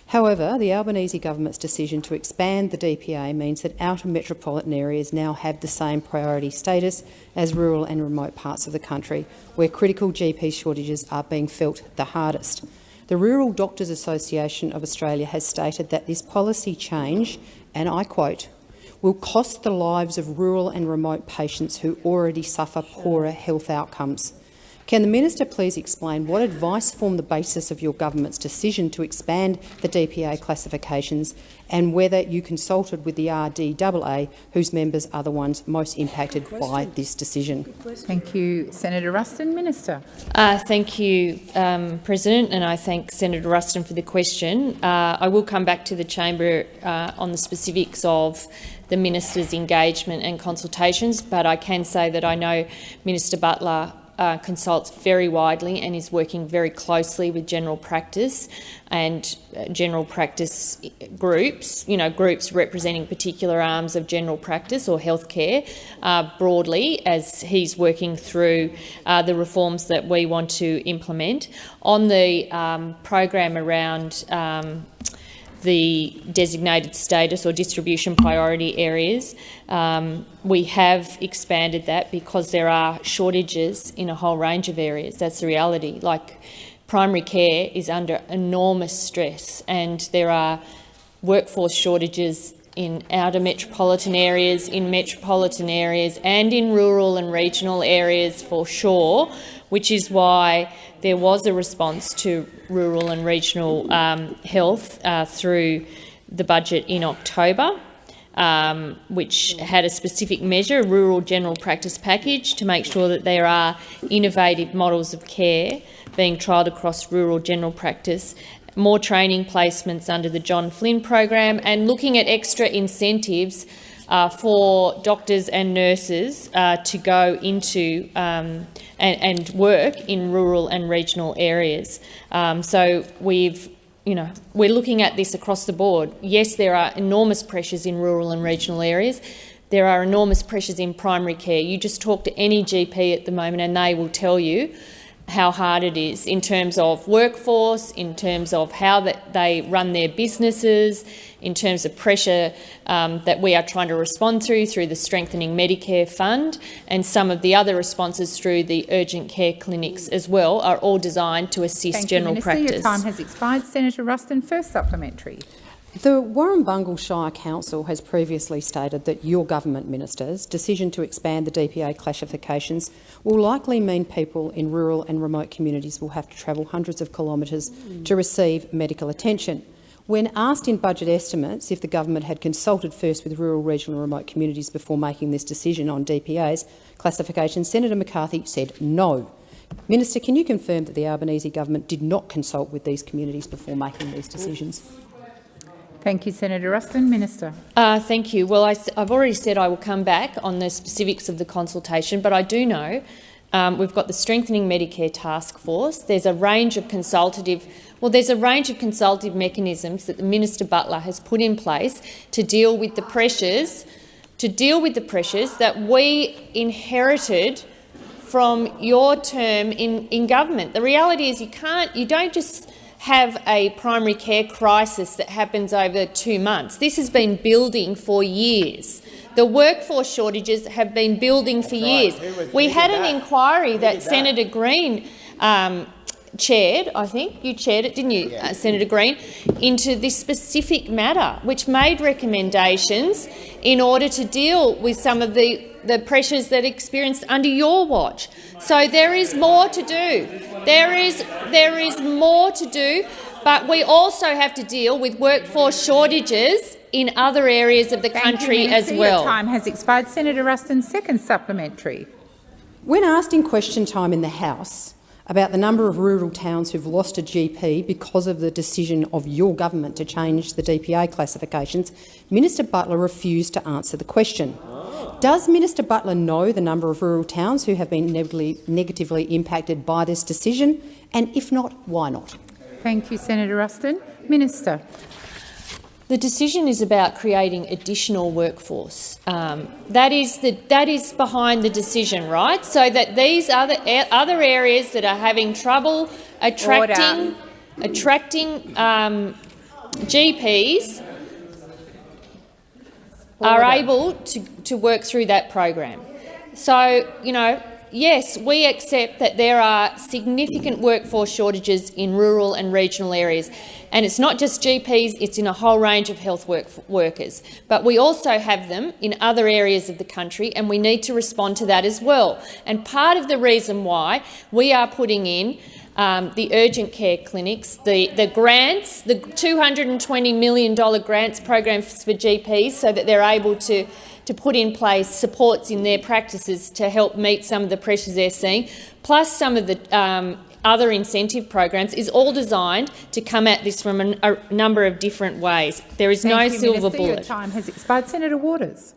Speaker 11: However, the Albanese government's decision to expand the DPA means that outer metropolitan areas now have the same priority status as rural and remote parts of the country, where critical GP shortages are being felt the hardest. The Rural Doctors Association of Australia has stated that this policy change, and I quote, will cost the lives of rural and remote patients who already suffer poorer health outcomes. Can the minister please explain what advice formed the basis of your government's decision to expand the DPA classifications and whether you consulted with the RDAA, whose members are the ones most impacted by this decision?
Speaker 2: Thank you, Senator Ruston. Minister.
Speaker 7: Uh, thank you, um, President, and I thank Senator Ruston for the question. Uh, I will come back to the chamber uh, on the specifics of the minister's engagement and consultations, but I can say that I know Minister Butler uh, consults very widely and is working very closely with general practice and uh, general practice groups, you know, groups representing particular arms of general practice or healthcare uh, broadly as he's working through uh, the reforms that we want to implement. On the um, program around um, the designated status or distribution priority areas. Um, we have expanded that because there are shortages in a whole range of areas. That's the reality. Like primary care is under enormous stress and there are workforce shortages in outer metropolitan areas, in metropolitan areas and in rural and regional areas for sure, which is why there was a response to rural and regional um, health uh, through the budget in October, um, which had a specific measure, a rural general practice package, to make sure that there are innovative models of care being trialled across rural general practice, more training placements under the John Flynn program and looking at extra incentives uh, for doctors and nurses uh, to go into um, and, and, work in rural and regional areas. Um, so we've you know, we're looking at this across the board. Yes, there are enormous pressures in rural and regional areas. There are enormous pressures in primary care. You just talk to any GP at the moment and they will tell you how hard it is in terms of workforce, in terms of how that they run their businesses, in terms of pressure um, that we are trying to respond through through the Strengthening Medicare Fund and some of the other responses through the urgent care clinics as well are all designed to assist
Speaker 2: Thank
Speaker 7: general
Speaker 2: you, Minister.
Speaker 7: practice.
Speaker 2: Your time has expired. Senator Ruston, first supplementary.
Speaker 11: The Warrumbungle Shire Council has previously stated that your government minister's decision to expand the DPA classifications will likely mean people in rural and remote communities will have to travel hundreds of kilometres to receive medical attention. When asked in budget estimates if the government had consulted first with rural, regional and remote communities before making this decision on DPA's classification, Senator McCarthy said no. Minister, can you confirm that the Albanese government did not consult with these communities before making these decisions?
Speaker 2: Thank you, Senator Ruston. Minister.
Speaker 7: Uh, thank you. Well, I, have already said I will come back on the specifics of the consultation, but I do know um, we've got the Strengthening Medicare Task Force. There's a range of consultative well, there's a range of consultative mechanisms that the Minister Butler has put in place to deal with the pressures, to deal with the pressures that we inherited from your term in, in government. The reality is you can't, you don't just have a primary care crisis that happens over two months. This has been building for years. The workforce shortages have been building for years. We had an inquiry that Senator Green um, chaired, I think, you chaired it, didn't you, uh, Senator Green, into this specific matter, which made recommendations in order to deal with some of the, the pressures that experienced under your watch. So there is more to do. There is, there is more to do, but we also have to deal with workforce shortages in other areas of the
Speaker 2: Thank
Speaker 7: country
Speaker 2: you,
Speaker 7: as well.
Speaker 2: Your time has expired. Senator Ruston, second supplementary.
Speaker 11: When asked in question time in the House about the number of rural towns who've lost a GP because of the decision of your government to change the DPA classifications, Minister Butler refused to answer the question. Does Minister Butler know the number of rural towns who have been negatively, impacted by this decision? And if not, why not?
Speaker 2: Thank you, Senator Ruston. Minister.
Speaker 7: The decision is about creating additional workforce. Um, that is the, that is behind the decision, right? So that these other other areas that are having trouble attracting Order. attracting um, GPs Order. are able to, to work through that program. So you know yes, we accept that there are significant workforce shortages in rural and regional areas. And it's not just GPs, it's in a whole range of health work workers. But we also have them in other areas of the country, and we need to respond to that as well. And part of the reason why we are putting in um, the urgent care clinics, the, the grants, the $220 million grants programs for GPs so that they're able to, to put in place supports in their practices to help meet some of the pressures they're seeing, plus some of the um, other incentive programs, is all designed to come at this from a, a number of different ways. There is
Speaker 2: Thank
Speaker 7: no
Speaker 2: you,
Speaker 7: silver
Speaker 2: Minister.
Speaker 7: bullet.
Speaker 2: Your time has expired. Senator Waters.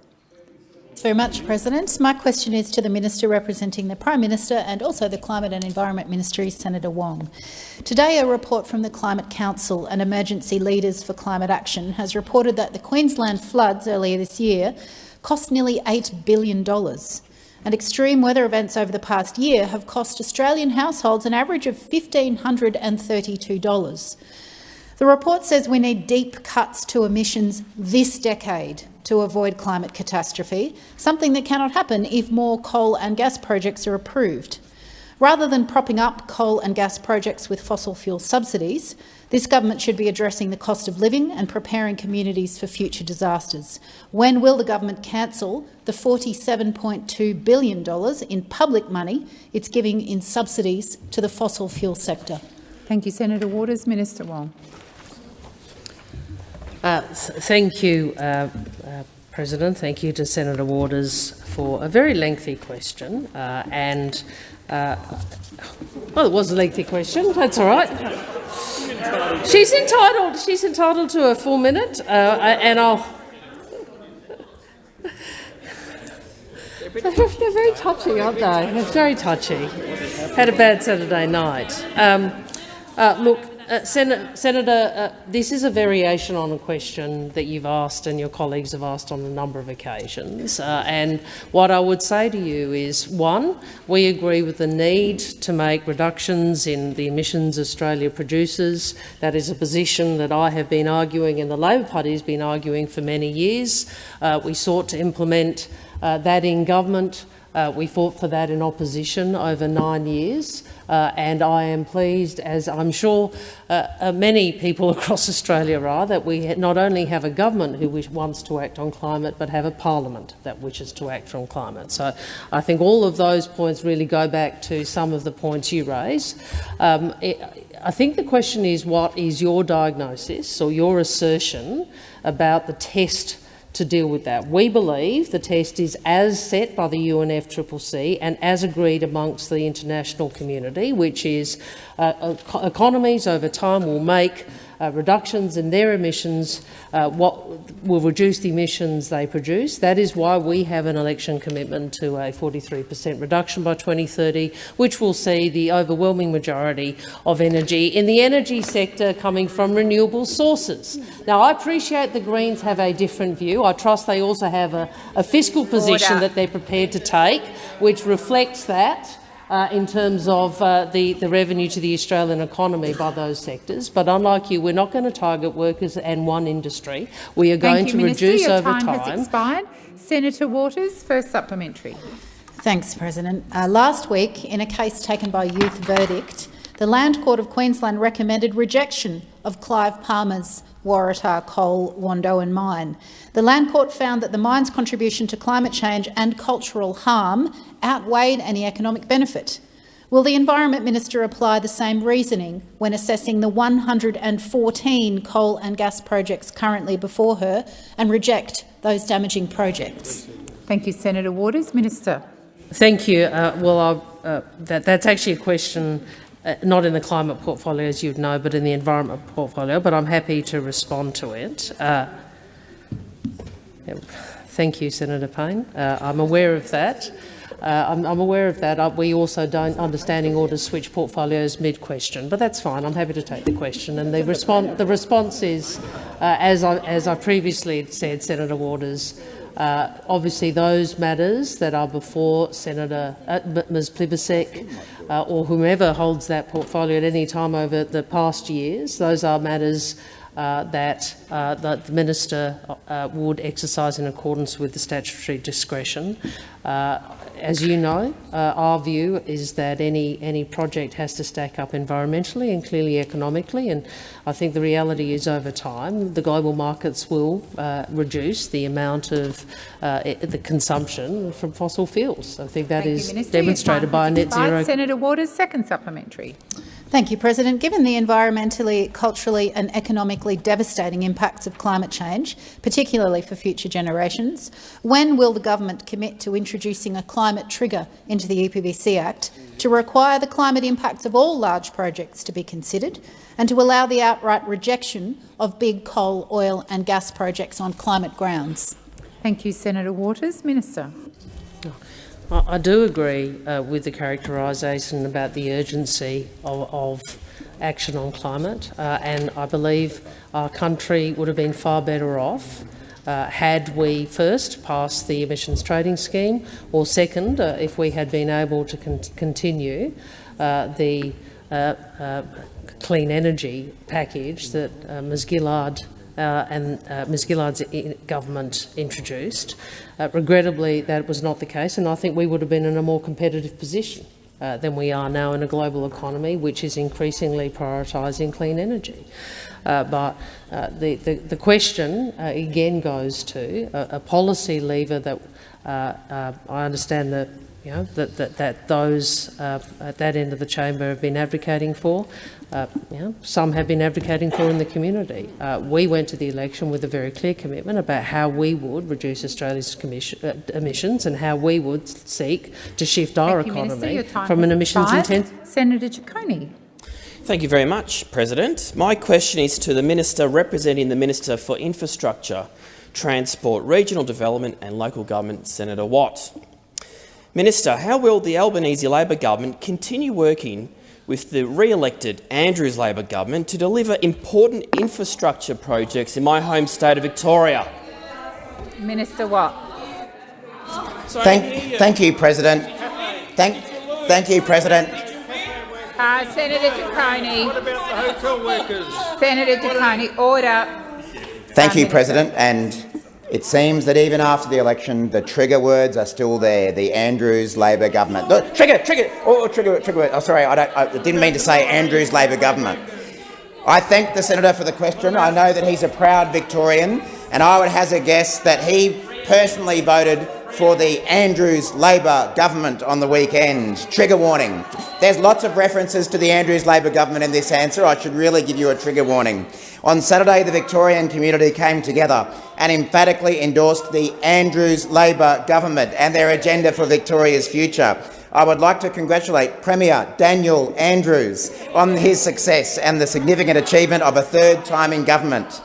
Speaker 12: Thanks very much, President. My question is to the Minister representing the Prime Minister and also the Climate and Environment Ministry, Senator Wong. Today, a report from the Climate Council and Emergency Leaders for Climate Action has reported that the Queensland floods earlier this year cost nearly $8 billion. And extreme weather events over the past year have cost Australian households an average of $1,532. The report says we need deep cuts to emissions this decade to avoid climate catastrophe, something that cannot happen if more coal and gas projects are approved. Rather than propping up coal and gas projects with fossil fuel subsidies, this government should be addressing the cost of living and preparing communities for future disasters. When will the government cancel the $47.2 billion in public money it's giving in subsidies to the fossil fuel sector?
Speaker 2: Thank you, Senator Waters. Minister Wong.
Speaker 5: Uh, thank you, uh, uh, President. Thank you to Senator Waters for a very lengthy question. Uh, and uh, well, it was a lengthy question. That's all right. She's entitled. She's entitled to a full minute, uh, and I'll. They're, they're very touchy, aren't they? They're very touchy. Had a bad Saturday night. Um, look, uh, Sen Senator, uh, this is a variation on a question that you've asked and your colleagues have asked on a number of occasions. Uh, and what I would say to you is, one, we agree with the need to make reductions in the emissions Australia produces. That is a position that I have been arguing and the Labor Party has been arguing for many years. Uh, we sought to implement uh, that in government. Uh, we fought for that in opposition over nine years, uh, and I am pleased, as I'm sure uh, uh many people across Australia are, that we not only have a government who wants to act on climate, but have a parliament that wishes to act on climate. So I think all of those points really go back to some of the points you raise. Um, it, I think the question is, what is your diagnosis or your assertion about the test to deal with that. We believe the test is as set by the UNFCCC and as agreed amongst the international community, which is uh, economies over time will make uh, reductions in their emissions, uh, what will reduce the emissions they produce. That is why we have an election commitment to a 43 per cent reduction by 2030, which will see the overwhelming majority of energy in the energy sector coming from renewable sources. Now, I appreciate the Greens have a different view. I trust they also have a, a fiscal position Order. that they're prepared to take, which reflects that uh, in terms of uh, the, the revenue to the Australian economy by those sectors. But unlike you, we're not going to target workers and one industry. We are going
Speaker 2: you,
Speaker 5: to
Speaker 2: Minister.
Speaker 5: reduce
Speaker 2: Your
Speaker 5: over
Speaker 2: time.
Speaker 5: time.
Speaker 2: Has expired. Senator Waters, first supplementary.
Speaker 12: Thanks, President. Uh, last week, in a case taken by Youth Verdict, the Land Court of Queensland recommended rejection of Clive Palmer's Waratah Coal Wandoan mine. The Land Court found that the mine's contribution to climate change and cultural harm outweighed any economic benefit. Will the Environment Minister apply the same reasoning when assessing the 114 coal and gas projects currently before her and reject those damaging projects?
Speaker 2: Thank you, Senator Waters. Minister.
Speaker 5: Thank you. Uh, well, uh, that, that's actually a question uh, not in the climate portfolio, as you'd know, but in the environment portfolio, but I'm happy to respond to it. Uh, thank you, Senator Payne. Uh, I'm aware of that. Uh, I'm, I'm, aware of that. Uh, we also don't understanding orders switch portfolios mid-question, but that's fine. I'm happy to take the question. And the, the response is, uh, as, I, as I previously said, Senator Waters, uh, obviously, those matters that are before Senator uh, Ms Plibersek uh, or whomever holds that portfolio at any time over the past years, those are matters uh, that, uh, that the minister uh, would exercise in accordance with the statutory discretion. As you know, uh, our view is that any, any project has to stack up environmentally and clearly economically, and I think the reality is over time the global markets will uh, reduce the amount of uh, the consumption from fossil fuels. I think that
Speaker 2: Thank
Speaker 5: is
Speaker 2: you,
Speaker 5: demonstrated by a net zero.
Speaker 2: Senator Waters, second supplementary.
Speaker 12: Thank you, President. Given the environmentally, culturally and economically devastating impacts of climate change, particularly for future generations, when will the government commit to introducing a climate trigger into the EPBC Act to require the climate impacts of all large projects to be considered and to allow the outright rejection of big coal, oil and gas projects on climate grounds?
Speaker 2: Thank you, Senator Waters. Minister.
Speaker 5: I do agree uh, with the characterisation about the urgency of, of action on climate, uh, and I believe our country would have been far better off uh, had we first passed the emissions trading scheme, or second, uh, if we had been able to con continue uh, the uh, uh, clean energy package that Ms. Gillard and uh, Ms Gillard's government introduced. Uh, regrettably, that was not the case, and I think we would have been in a more competitive position uh, than we are now in a global economy, which is increasingly prioritising clean energy. Uh, but uh, the, the, the question uh, again goes to a, a policy lever that uh, uh, I understand that you know, that, that, that those uh, at that end of the chamber have been advocating for. Uh, you know, some have been advocating for in the community. Uh, we went to the election with a very clear commitment about how we would reduce Australia's uh, emissions and how we would seek to shift our
Speaker 2: Thank you,
Speaker 5: economy
Speaker 2: Your
Speaker 5: from an emissions
Speaker 2: expired.
Speaker 5: intensive
Speaker 2: Senator Ciccone.
Speaker 13: Thank you very much, President. My question is to the Minister representing the Minister for Infrastructure, Transport, Regional Development and Local Government, Senator Watt. Minister, how will the Albanese Labor government continue working with the re-elected Andrews Labor government to deliver important infrastructure projects in my home state of Victoria?
Speaker 2: Minister Watt.
Speaker 4: Thank, thank you, President. Thank, thank you, President.
Speaker 2: Uh, Senator Ciccone. What about the hotel workers? Senator Ciccone, order.
Speaker 4: Thank you, President. And it seems that even after the election, the trigger words are still there. The Andrews Labor government. The, trigger, trigger, oh, oh trigger, trigger word. Oh, sorry, I, don't, I didn't mean to say Andrews Labor government. I thank the senator for the question. I know that he's a proud Victorian, and I would hazard a guess that he personally voted for the Andrews Labor government on the weekend. Trigger warning. There's lots of references to the Andrews Labor government in this answer. I should really give you a trigger warning. On Saturday, the Victorian community came together and emphatically endorsed the Andrews Labor government and their agenda for Victoria's future. I would like to congratulate Premier Daniel Andrews on his success and the significant achievement of a third time in government.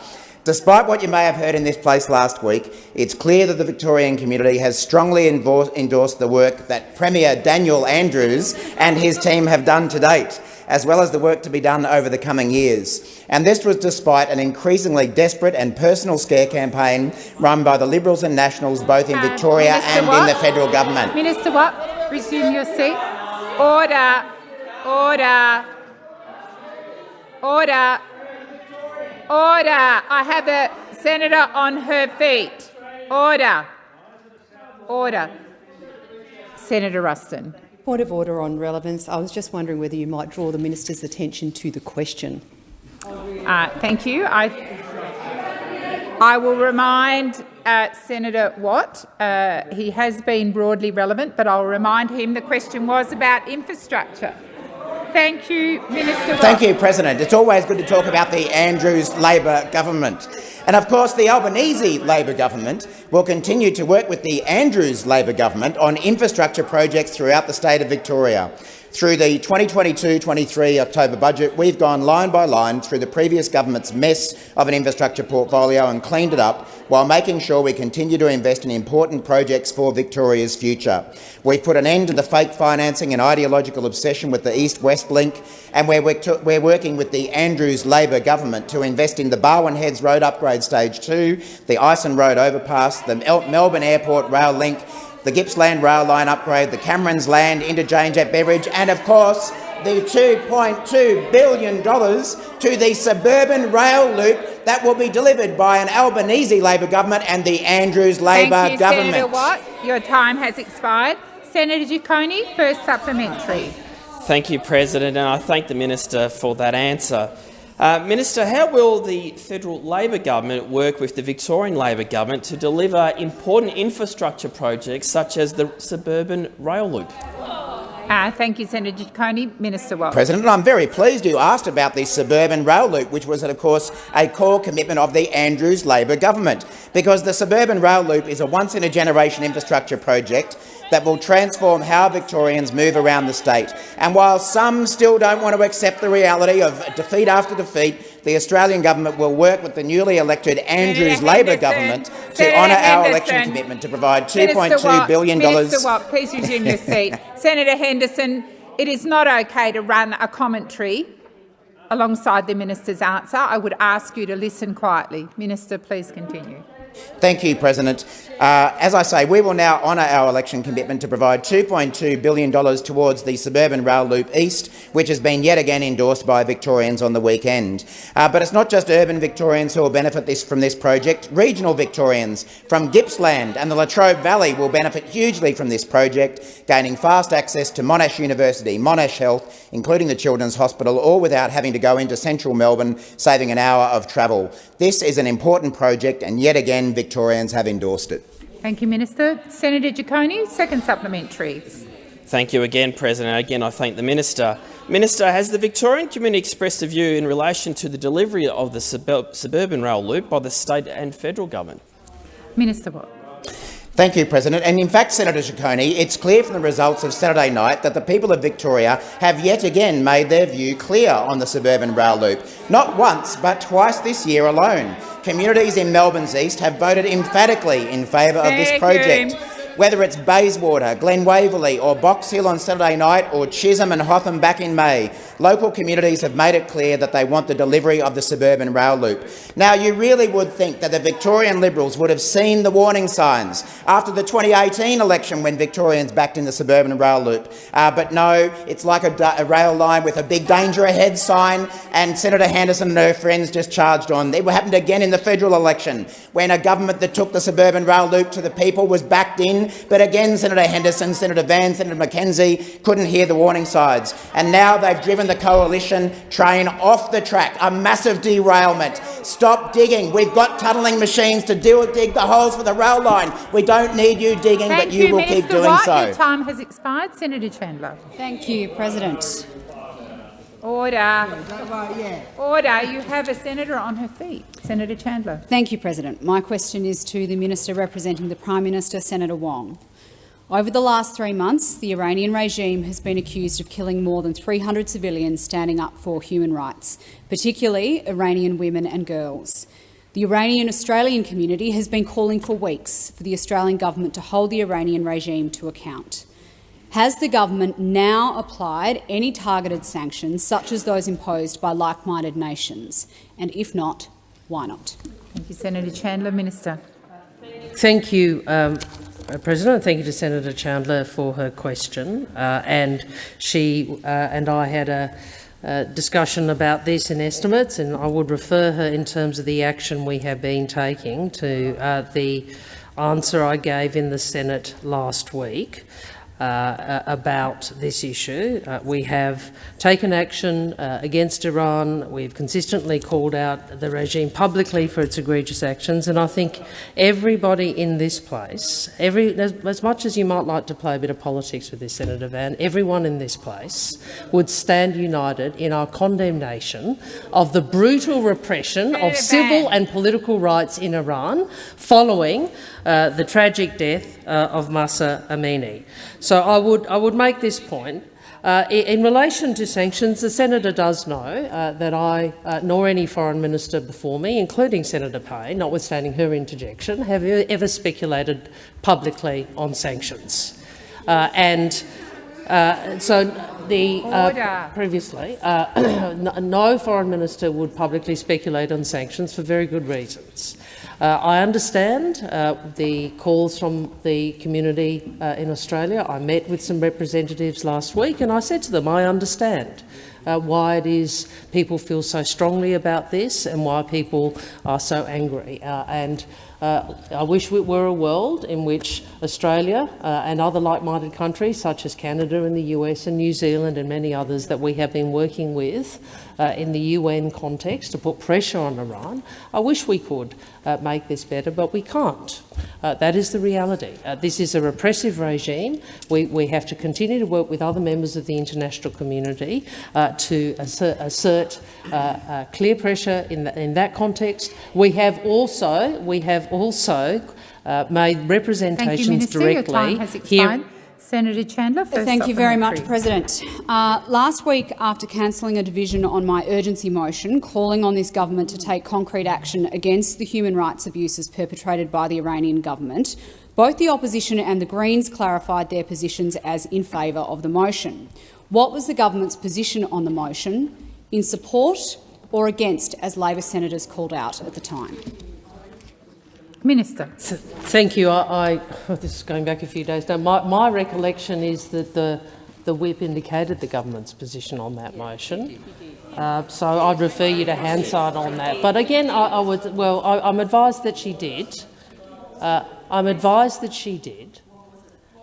Speaker 4: Despite what you may have heard in this place last week, it's clear that the Victorian community has strongly endorsed the work that Premier Daniel Andrews and his team have done to date, as well as the work to be done over the coming years. And this was despite an increasingly desperate and personal scare campaign run by the Liberals and Nationals both in
Speaker 2: Uh,
Speaker 4: Victoria and in the federal government.
Speaker 2: Minister Watt, resume your seat. Order. Order. Order. Order. I have a senator on her feet. Order. Order. Senator Ruston.
Speaker 11: Point of order on relevance. I was just wondering whether you might draw the minister's attention to the question.
Speaker 2: Uh, thank you. I, I will remind uh, Senator Watt, uh, he has been broadly relevant, but I'll remind him the question was about infrastructure. Thank you, Minister
Speaker 4: Thank you, President. It's always good to talk about the Andrews Labor government. And of course, the Albanese Labor government will continue to work with the Andrews Labor government on infrastructure projects throughout the state of Victoria. Through the 2022-23 October budget, we've gone line by line through the previous government's mess of an infrastructure portfolio and cleaned it up while making sure we continue to invest in important projects for Victoria's future. We've put an end to the fake financing and ideological obsession with the East-West link, and we're, we're working with the Andrews Labor government to invest in the Barwon Heads Road Upgrade Stage 2, the Ison Road Overpass, the Mel- Melbourne Airport Rail Link, the Gippsland Rail Line upgrade, the Cameron's Lane interchange at Beveridge, and of course the $2.2 billion to the suburban rail loop that will be delivered by an Albanese Labor government and the Andrews Labor
Speaker 2: Thank you,
Speaker 4: government.
Speaker 2: Senator Watt. Your time has expired. Senator Ciccone, first supplementary.
Speaker 13: Thank you, President, and I thank the minister for that answer. Uh, minister, how will the federal Labor government work with the Victorian Labor government to deliver important infrastructure projects such as the suburban rail loop?
Speaker 2: Uh, thank you, Senator Ciccone. Minister Watt.
Speaker 4: President, I'm very pleased you asked about the suburban rail loop, which was, of course, a core commitment of the Andrews Labor government, because the suburban rail loop is a once-in-a-generation infrastructure project that will transform how Victorians move around the state. And while some still don't want to accept the reality of defeat after defeat, the Australian government will work with the newly elected Andrews Labor government to
Speaker 2: Senator
Speaker 4: honour our election commitment to provide
Speaker 2: Minister
Speaker 4: $2.2
Speaker 2: Watt,
Speaker 4: billion
Speaker 2: Minister Watt, please resume your seat. Senator Henderson, it is not okay to run a commentary alongside the minister's answer. I would ask you to listen quietly. Minister, please continue.
Speaker 4: Thank you, President. Uh, as I say, we will now honour our election commitment to provide $2.2 billion towards the suburban rail loop east, which has been yet again endorsed by Victorians on the weekend. Uh, but it's not just urban Victorians who will benefit this, from this project. Regional Victorians from Gippsland and the Latrobe Valley will benefit hugely from this project, gaining fast access to Monash University, Monash Health, including the Children's Hospital, all without having to go into central Melbourne, saving an hour of travel. This is an important project, and yet again Victorians have endorsed it.
Speaker 2: Thank you, Minister. Senator Ciccone, second supplementary.
Speaker 13: Thank you again, President. Again, I thank the minister. Minister, has the Victorian community expressed a view in relation to the delivery of the sub suburban rail loop by the state and federal government?
Speaker 2: Minister Watt.
Speaker 4: Thank you, President. And in fact, Senator Ciccone, it's clear from the results of Saturday night that the people of Victoria have yet again made their view clear on the suburban rail loop. Not once, but twice this year alone. Communities in Melbourne's east have voted emphatically in favour of this project. Whether it's Bayswater, Glen Waverley or Box Hill on Saturday night or Chisholm and Hotham back in May, local communities have made it clear that they want the delivery of the suburban rail loop. Now, you really would think that the Victorian Liberals would have seen the warning signs after the 2018 election when Victorians backed in the suburban rail loop. Uh, but no, it's like a, a rail line with a big danger ahead sign, and Senator Henderson and her friends just charged on. It happened again in the federal election when a government that took the suburban rail loop to the people was backed in, but again Senator Henderson, Senator Van, Senator McKenzie couldn't hear the warning signs. And now they've driven the coalition train off the track, a massive derailment. Stop digging. We've got tunnelling machines to do, dig the holes for the rail line. We don't need you digging,
Speaker 2: Thank
Speaker 4: but you, will
Speaker 2: Minister
Speaker 4: keep doing
Speaker 2: Watt.
Speaker 4: so.
Speaker 2: Your time has expired. Senator Chandler.
Speaker 14: Thank you, President.
Speaker 2: Order. Order. You have a senator on her feet. Senator Chandler.
Speaker 14: Thank you, President. My question is to the Minister representing the Prime Minister, Senator Wong. Over the last three months, the Iranian regime has been accused of killing more than 300 civilians standing up for human rights, particularly Iranian women and girls. The Iranian Australian community has been calling for weeks for the Australian government to hold the Iranian regime to account. Has the government now applied any targeted sanctions, such as those imposed by like-minded nations? And if not, why not?
Speaker 2: Thank you, Senator Chandler. Minister.
Speaker 5: Thank you, um, President. Thank you to Senator Chandler for her question. Uh, and she uh, and I had a, uh discussion about this in estimates, and I would refer her in terms of the action we have been taking to uh, the answer I gave in the Senate last week. Uh, about this issue. Uh, we have taken action uh, against Iran. We've consistently called out the regime publicly for its egregious actions, and I think everybody in this place, every, as, as much as you might like to play a bit of politics with this, Senator Van, everyone in this place would stand united in our condemnation of the brutal repression
Speaker 2: Senator
Speaker 5: of civil
Speaker 2: Van.
Speaker 5: and political rights in Iran following uh, the tragic death uh, of Mahsa Amini. So I would, I would make this point. Uh, in relation to sanctions, the senator does know uh, that I, uh, nor any foreign minister before me, including Senator Payne, notwithstanding her interjection, have ever speculated publicly on sanctions. Uh, and uh, so the uh, previously, uh, no foreign minister would publicly speculate on sanctions for very good reasons. Uh, I understand uh, the calls from the community uh, in Australia. I met with some representatives last week and I said to them, I understand uh, why it is people feel so strongly about this and why people are so angry. Uh, and uh, I wish we were a world in which Australia and other like-minded countries such as Canada and the US and New Zealand and many others that we have been working with uh, in the UN context to put pressure on Iran. I wish we could uh, make this better, but we can't. Uh, that is the reality. Uh, this is a repressive regime. We, we, have to continue to work with other members of the international community uh, to assert, assert uh, clear pressure in, the, in, that context. We have also, we have also made representations
Speaker 2: you,
Speaker 5: directly here.
Speaker 2: Senator Chandler.
Speaker 14: Thank you very much, President. Uh, last week, after cancelling a division on my urgency motion calling on this government to take concrete action against the human rights abuses perpetrated by the Iranian government, both the opposition and the Greens clarified their positions as in favour of the motion. What was the government's position on the motion, in support or against, as Labor senators called out at the time?
Speaker 2: Minister.
Speaker 5: Thank you. I, I oh, this is going back a few days now. My, my recollection is that the, the whip indicated the government's position on that motion. Uh, so I'd refer you to Hansard on that. But again, I, I would, well, I, am advised that she did. Uh, I'm advised that she did.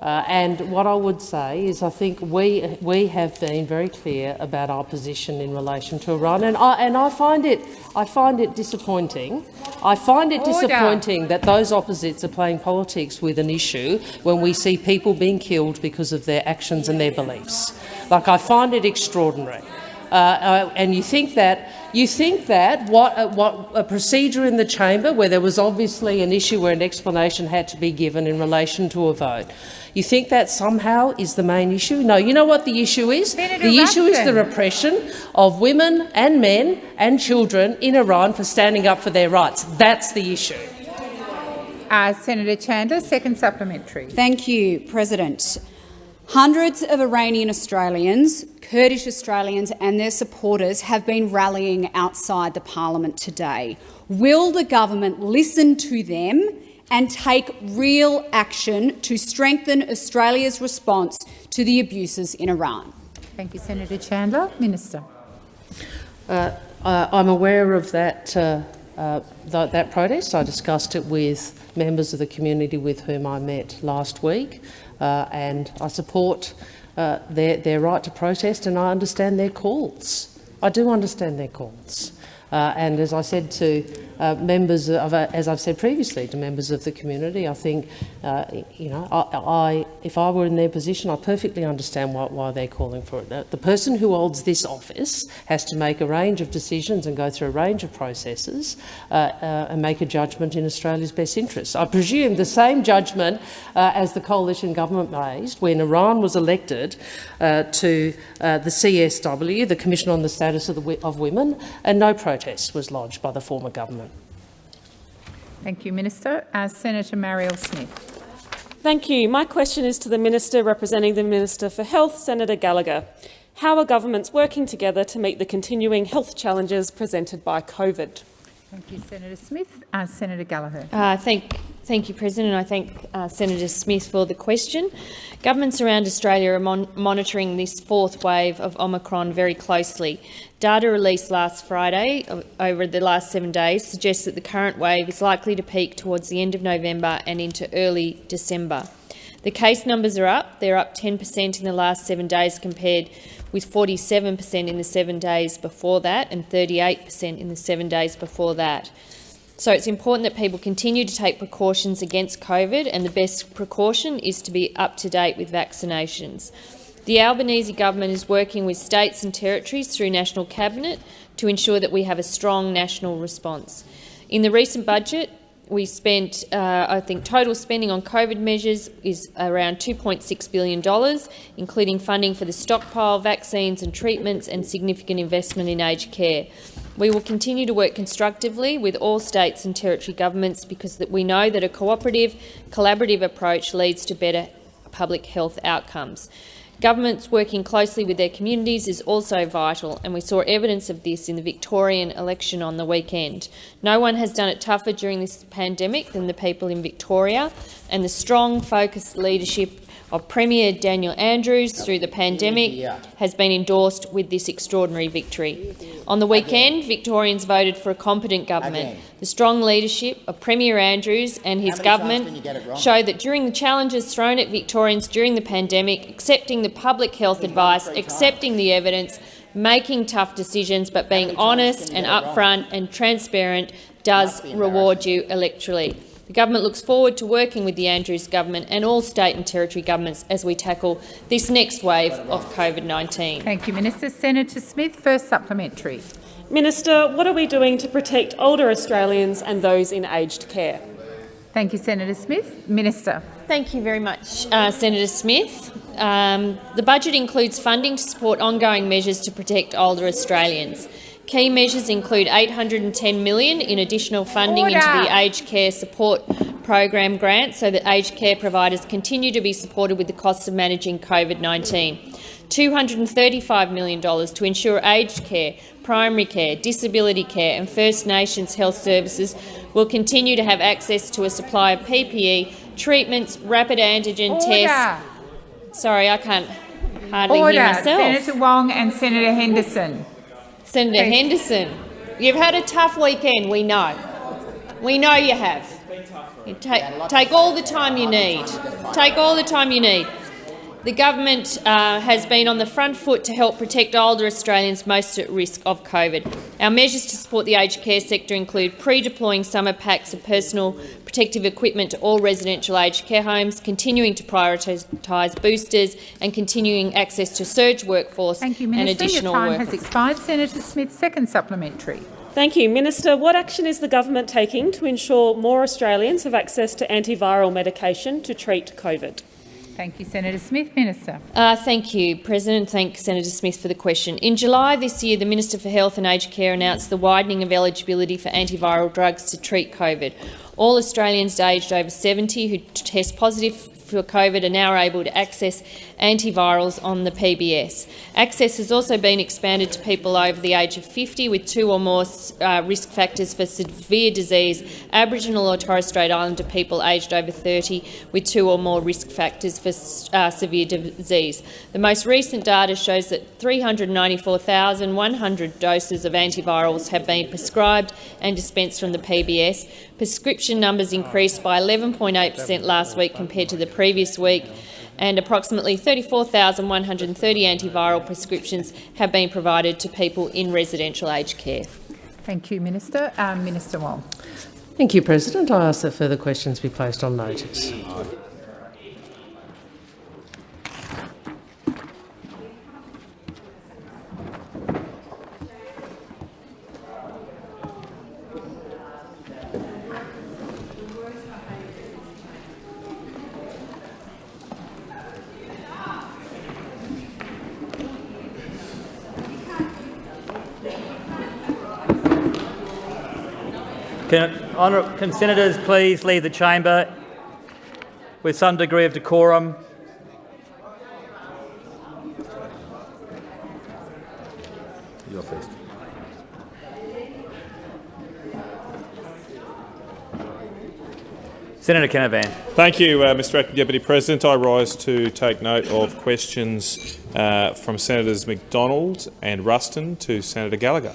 Speaker 5: Uh, and what I would say is I think we, we have been very clear about our position in relation to Iran, and I, and I, find, it, I find it disappointing. I find it Order. disappointing that those opposites are playing politics with an issue when we see people being killed because of their actions and their beliefs. Like, I find it extraordinary. Uh, uh, and you think that you think that what, uh, what a procedure in the chamber where there was obviously an issue where an explanation had to be given in relation to a vote. You think that somehow is the main issue? No, you know what the issue is?
Speaker 2: Senator
Speaker 5: the
Speaker 2: Ruston.
Speaker 5: issue is the repression of women and men and children in Iran for standing up for their rights. That's the issue.
Speaker 2: Uh, Senator Chandler, second supplementary.
Speaker 14: Thank you, President. Hundreds of Iranian Australians, Kurdish Australians and their supporters have been rallying outside the parliament today. Will the government listen to them and take real action to strengthen Australia's response to the abuses in Iran?
Speaker 2: Thank you, Senator Chandler. Minister.
Speaker 5: Uh, I'm aware of that, uh, uh th that protest. I discussed it with members of the community with whom I met last week uh, and I support uh, their, their right to protest and I understand their calls. I do understand their calls. Uh, and as I said to uh, members of, uh, as I've said previously to members of the community, I think, uh, you know, I, I, if I were in their position, I perfectly understand why, why they're calling for it. The, the person who holds this office has to make a range of decisions and go through a range of processes uh, uh, and make a judgment in Australia's best interests. I presume the same judgment as the coalition government raised when Iran was elected to the CSW, the Commission on the Status of, the, of Women, and no protest protest was lodged by the former government.
Speaker 2: Thank you, Minister. Uh, Senator Marielle Smith.
Speaker 15: Thank you. My question is to the Minister representing the Minister for Health, Senator Gallagher. How are governments working together to meet the continuing health challenges presented by COVID?
Speaker 2: Thank you, Senator Smith. Uh, Senator Gallagher.
Speaker 7: Uh, thank, thank you, President. I thank uh, Senator Smith for the question. Governments around Australia are mon monitoring this fourth wave of Omicron very closely. Data released last Friday, over the last seven days, suggests that the current wave is likely to peak towards the end of November and into early December. The case numbers are up. They're up 10 per cent in the last seven days compared with 47 per cent in the seven days before that and 38 per cent in the seven days before that. So it's important that people continue to take precautions against COVID and the best precaution is to be up to date with vaccinations. The Albanese government is working with states and territories through National Cabinet to ensure that we have a strong national response. In the recent budget, we spent, uh, I think, total spending on COVID measures is around $2.6 billion, including funding for the stockpile, vaccines and treatments and significant investment in aged care. We will continue to work constructively with all states and territory governments because we know that a cooperative, collaborative approach leads to better public health outcomes. Governments working closely with their communities is also vital, and we saw evidence of this in the Victorian election on the weekend. No one has done it tougher during this pandemic than the people in Victoria, and the strong, focused leadership of Premier Daniel Andrews through the pandemic has been endorsed with this extraordinary victory. On the weekend, Victorians voted for a competent government. The strong leadership of Premier Andrews and his government show that during the challenges thrown at Victorians during the pandemic, accepting the public health advice, accepting the evidence, making tough decisions but being honest and upfront and transparent does reward you electorally. The government looks forward to working with the Andrews government and all state and territory governments as we tackle this next wave of COVID-19.
Speaker 2: Thank you, Minister. Senator Smith, first supplementary.
Speaker 15: Minister, what are we doing to protect older Australians and those in aged care?
Speaker 2: Thank you, Senator Smith. Minister.
Speaker 7: Thank you very much, uh, Senator Smith. Um, the budget includes funding to support ongoing measures to protect older Australians. Key measures include 810 million in additional funding
Speaker 2: Order.
Speaker 7: into the aged care support program grant so that aged care providers continue to be supported with the costs of managing COVID-19. $235 million to ensure aged care, primary care, disability care and First Nations health services will continue to have access to a supply of PPE, treatments, rapid antigen
Speaker 2: Order.
Speaker 7: tests. Sorry, I can't hardly
Speaker 2: Order.
Speaker 7: hear myself.
Speaker 2: Senator Wong and Senator Henderson.
Speaker 7: Senator
Speaker 2: Thank-
Speaker 7: Henderson, you've had a tough weekend, we know. We know you have. You take, take all the time you need. Take all the time you need. The government uh, has been on the front foot to help protect older Australians most at risk of COVID. Our measures to support the aged care sector include pre-deploying summer packs of personal protective equipment to all residential aged care homes, continuing to prioritise boosters and continuing access to surge workforce
Speaker 2: Thank you,
Speaker 7: and
Speaker 2: Minister. Your
Speaker 7: additional
Speaker 2: time
Speaker 7: work.
Speaker 2: has expired. Senator Smith, second supplementary.
Speaker 15: Thank you. Minister, what action is the government taking to ensure more Australians have access to antiviral medication to treat COVID?
Speaker 2: Thank you, Senator Smith. Minister.
Speaker 7: Uh, thank you, President. Thank Senator Smith for the question. In July this year, the Minister for Health and Aged Care announced the widening of eligibility for antiviral drugs to treat COVID. All Australians aged over 70 who test positive for COVID are now able to access antivirals on the PBS. Access has also been expanded to people over the age of 50 with two or more uh, risk factors for severe disease, Aboriginal or Torres Strait Islander people aged over 30 with two or more risk factors for uh, severe disease. The most recent data shows that 394,100 doses of antivirals have been prescribed and dispensed from the PBS. Prescription numbers increased by 11.8 per cent last week compared to the previous week, and approximately 34,130 antiviral prescriptions have been provided to people in residential aged care.
Speaker 2: Thank you, Minister. Um, Minister Wong.
Speaker 16: Thank you, President. I ask that further questions be placed on notice.
Speaker 17: Can, honour, can senators please leave the chamber with some degree of decorum?
Speaker 18: You're first.
Speaker 17: Senator Canavan.
Speaker 19: Thank you, uh, Mr Acting Deputy President. I rise to take note of questions uh, from Senators McDonald and Ruston to Senator Gallagher.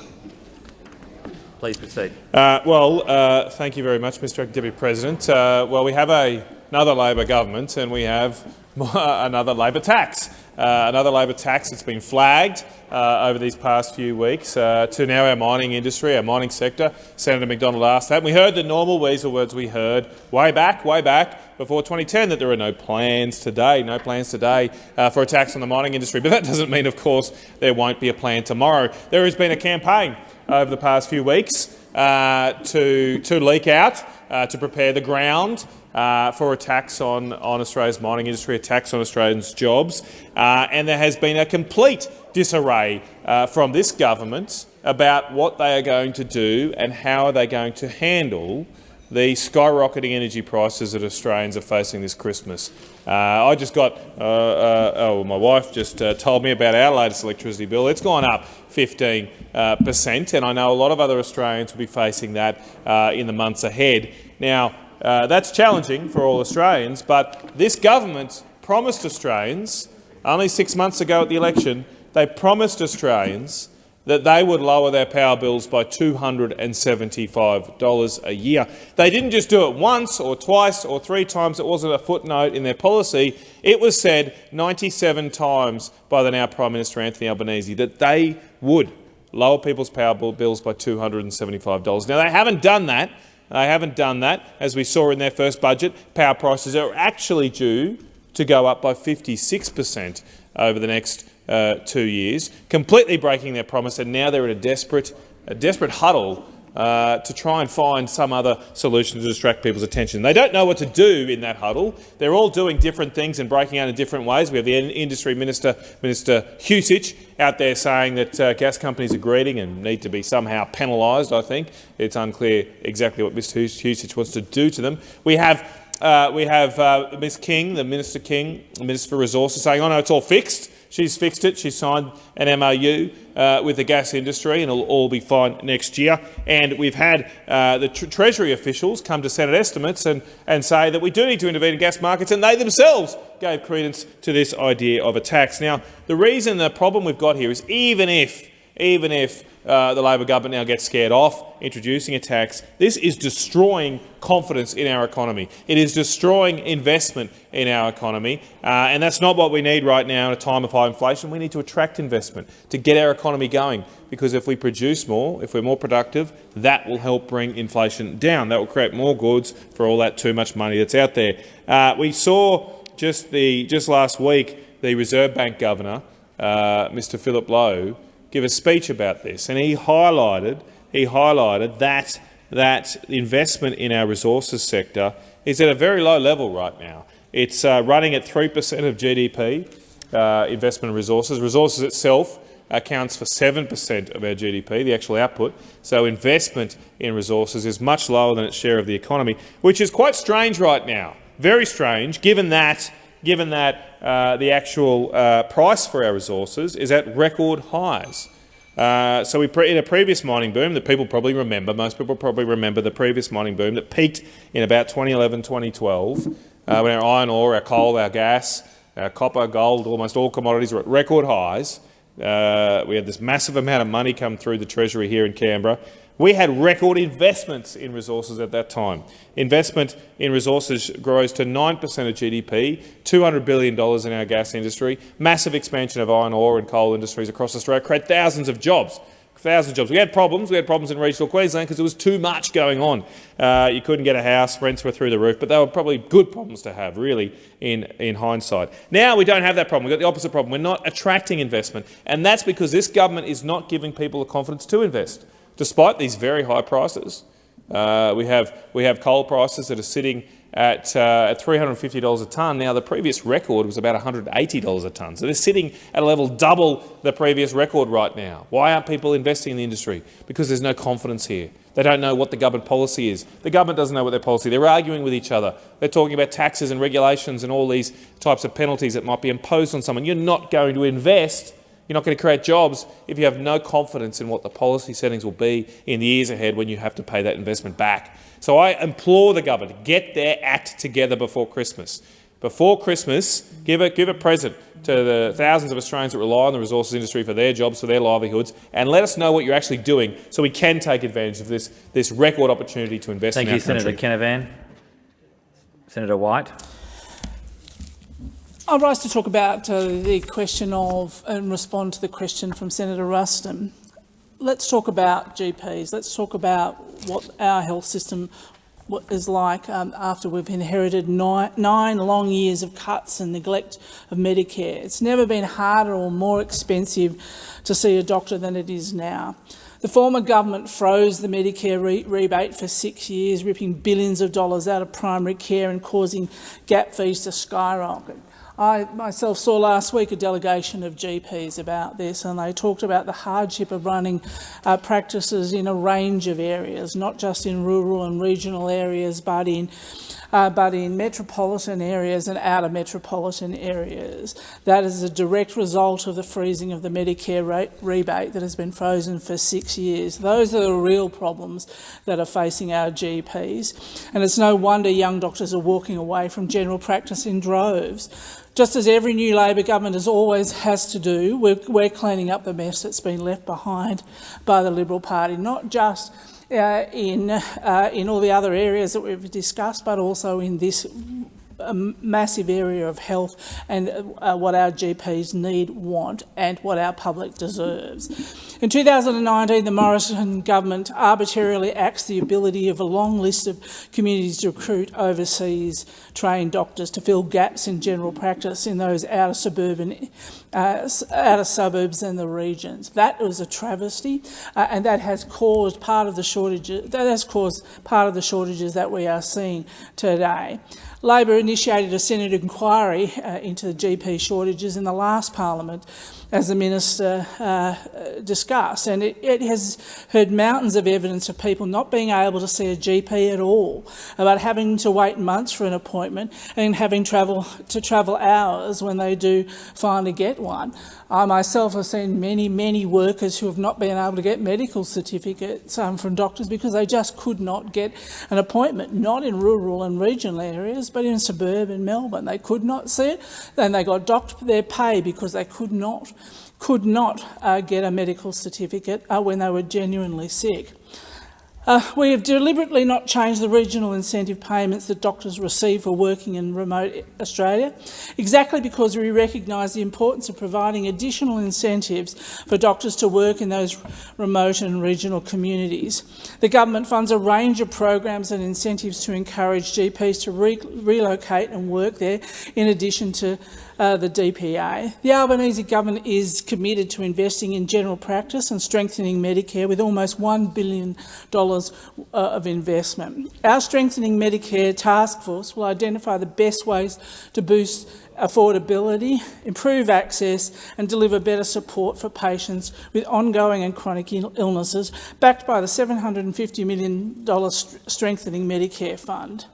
Speaker 17: Please proceed.
Speaker 19: Uh, well, uh, thank you very much, Mr Deputy President. Uh, well, we have a, another Labor government and we have another Labor tax. Uh, another Labor tax that's been flagged uh, over these past few weeks uh, to now our mining industry, our mining sector. Senator McDonald asked that. And we heard the normal weasel words we heard way back, way back before 2010 that there are no plans today, no plans today for a tax on the mining industry. But that doesn't mean, of course, there won't be a plan tomorrow. There has been a campaign over the past few weeks uh, to, to leak out, uh, to prepare the ground uh, for a tax on, on Australia's mining industry, a tax on Australians' jobs. Uh, and there has been a complete disarray uh, from this government about what they are going to do and how are they going to handle the skyrocketing energy prices that Australians are facing this Christmas. Uh, I just got, uh, uh, oh, my wife just uh, told me about our latest electricity bill. It's gone up 15 uh, per cent, and I know a lot of other Australians will be facing that uh, in the months ahead. Now, Uh, that's challenging for all Australians, but this government promised Australians, only six months ago at the election, they promised Australians that they would lower their power bills by $275 a year. They didn't just do it once or twice or three times. It wasn't a footnote in their policy. It was said 97 times by the now Prime Minister Anthony Albanese that they would lower people's power bills by $275. Now, they haven't done that. They haven't done that. As we saw in their first budget, power prices are actually due to go up by 56 per cent over the next uh, two years, completely breaking their promise, and now they're in a desperate, a desperate huddle uh, to try and find some other solution to distract people's attention. They don't know what to do in that huddle. They're all doing different things and breaking out in different ways. We have the industry minister, Minister Husic, out there saying that uh, gas companies are greedy and need to be somehow penalised, I think. It's unclear exactly what Mr Husic wants to do to them. We have uh, we have uh, Ms King, the Minister King, the Minister for Resources, saying, oh no, it's all fixed. She's fixed it. She signed an MOU uh, with the gas industry and it'll all be fine next year. And we've had uh, the tr Treasury officials come to Senate estimates and, and say that we do need to intervene in gas markets, and they themselves gave credence to this idea of a tax. Now, the reason, the problem we've got here is even if, even if uh, the Labor government now gets scared off introducing a tax. This is destroying confidence in our economy. It is destroying investment in our economy, uh, and that's not what we need right now in a time of high inflation. We need to attract investment to get our economy going, because if we produce more, if we're more productive, that will help bring inflation down. That will create more goods for all that too much money that's out there. Uh, we saw just, the, just last week the Reserve Bank Governor, uh, Mr Philip Lowe, give a speech about this, and he highlighted he highlighted that that investment in our resources sector is at a very low level right now. It's uh, running at 3 per cent of GDP, uh, investment in resources. Resources itself accounts for 7 per cent of our GDP, the actual output. So investment in resources is much lower than its share of the economy, which is quite strange right now. Very strange, given that given that uh, the actual uh, price for our resources is at record highs. Uh, so in a previous mining boom that people probably remember, most people probably remember the previous mining boom that peaked in about 2011, 2012, uh, when our iron ore, our coal, our gas, our copper, gold, almost all commodities were at record highs. Uh, we had this massive amount of money come through the Treasury here in Canberra. We had record investments in resources at that time. Investment in resources grows to 9 per cent of GDP, $200 billion in our gas industry, massive expansion of iron ore and coal industries across Australia, create thousands of jobs. Thousands of jobs. We had problems. We had problems in regional Queensland because there was too much going on. Uh, you couldn't get a house, rents were through the roof, but they were probably good problems to have, really, in, in hindsight. Now we don't have that problem. We've got the opposite problem. We're not attracting investment, and that's because this government is not giving people the confidence to invest despite these very high prices. Uh, we, have, we have coal prices that are sitting at, uh, at $350 a tonne. Now, the previous record was about $180 a tonne. So they're sitting at a level double the previous record right now. Why aren't people investing in the industry? Because there's no confidence here. They don't know what the government policy is. The government doesn't know what their policy is. They're arguing with each other. They're talking about taxes and regulations and all these types of penalties that might be imposed on someone. You're not going to invest you're not going to create jobs if you have no confidence in what the policy settings will be in the years ahead when you have to pay that investment back. So I implore the government, to get their act together before Christmas. Before Christmas, give a, give a present to the thousands of Australians that rely on the resources industry for their jobs, for their livelihoods, and let us know what you're actually doing so we can take advantage of this, this record opportunity to invest
Speaker 17: Thank
Speaker 19: in
Speaker 17: you,
Speaker 19: country.
Speaker 17: Senator Canavan. Senator White.
Speaker 20: I'll rise to talk about uh, the question of and respond to the question from Senator Ruston. Let's talk about GPs. Let's talk about what our health system is like um, after we've inherited nine, nine, long years of cuts and neglect of Medicare. It's never been harder or more expensive to see a doctor than it is now. The former government froze the Medicare re rebate for six years, ripping billions of dollars out of primary care and causing gap fees to skyrocket. I myself saw last week a delegation of GPs about this, and they talked about the hardship of running uh, practices in a range of areas, not just in rural and regional areas, but in uh, but in metropolitan areas and outer metropolitan areas. That is a direct result of the freezing of the Medicare rebate that has been frozen for six years. Those are the real problems that are facing our GPs. And it's no wonder young doctors are walking away from general practice in droves. Just as every new Labor government has always has to do, we're, we're cleaning up the mess that's been left behind by the Liberal Party, not just in, uh, in all the other areas that we've discussed, but also in this a massive area of health and uh, what our GPs need, want and what our public deserves. In 2019, the Morrison government arbitrarily axed the ability of a long list of communities to recruit overseas trained doctors to fill gaps in general practice in those outer suburban, uh, outer suburbs and the regions. That was a travesty, uh, and that has caused part of the shortages. That has caused part of the shortages that we are seeing today. Labor initiated a Senate inquiry uh, into the GP shortages in the last parliament, as the minister uh, discussed, and it, it, has heard mountains of evidence of people not being able to see a GP at all, about having to wait months for an appointment and having travel to travel hours when they do finally get one. I myself have seen many, many workers who have not been able to get medical certificates um, from doctors because they just could not get an appointment, not in rural and regional areas, but in suburban Melbourne. They could not see it, and they got docked their pay because they could not could not uh, get a medical certificate uh, when they were genuinely sick. Uh, we have deliberately not changed the regional incentive payments that doctors receive for working in remote Australia, exactly because we recognise the importance of providing additional incentives for doctors to work in those remote and regional communities. The government funds a range of programs and incentives to encourage GPs to re relocate and work there, in addition to uh, the DPA. The Albanese government is committed to investing in general practice and strengthening Medicare with almost $1 billion uh, of investment. Our Strengthening Medicare Task Force will identify the best ways to boost affordability, improve access and deliver better support for patients with ongoing and chronic illnesses, backed by the $750 million Strengthening Medicare Fund.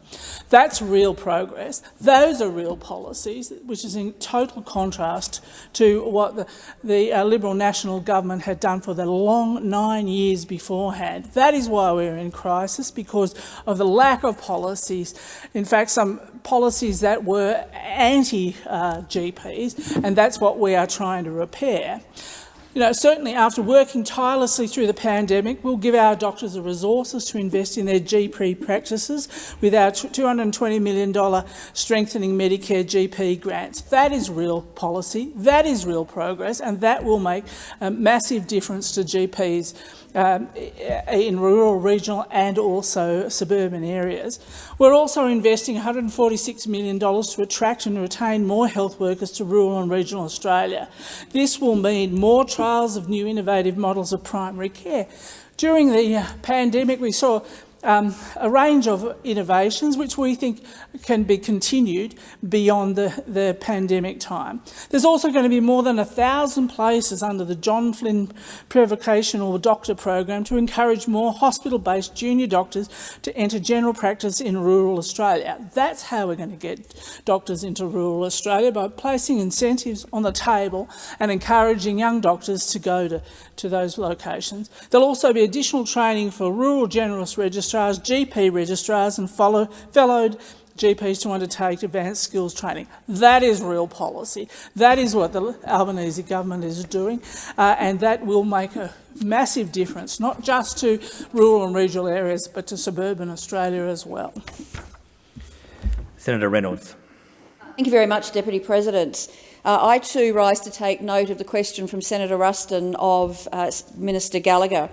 Speaker 20: That's real progress. Those are real policies, which is in total contrast to what the, the uh, Liberal National Government had done for the long nine years beforehand. That is why we're in crisis, because of the lack of policies. In fact, some policies that were anti-GPs, uh, and that's what we are trying to repair. You know, certainly after working tirelessly through the pandemic, we'll give our doctors the resources to invest in their GP practices with our $220 million strengthening Medicare GP grants. That is real policy, that is real progress, and that will make a massive difference to GPs um, in rural, regional and also suburban areas. We're also investing $146 million to attract and retain more health workers to rural and regional Australia. This will mean more trials of new innovative models of primary care. During the pandemic, we saw um, a range of innovations which we think can be continued beyond the, the pandemic time. There's also going to be more than a 1,000 places under the John Flynn Prevocational Doctor Program to encourage more hospital-based junior doctors to enter general practice in rural Australia. That's how we're going to get doctors into rural Australia, by placing incentives on the table and encouraging young doctors to go to, to those locations. There'll also be additional training for rural generalist registrars, GP registrars and follow, fellowed GPs to undertake advanced skills training. That is real policy. That is what the Albanese government is doing, uh, and that will make a massive difference, not just to rural and regional areas, but to suburban Australia as well.
Speaker 17: Senator Reynolds.
Speaker 21: Thank you very much, Deputy President. Uh, I too rise to take note of the question from Senator Ruston of uh, Minister Gallagher.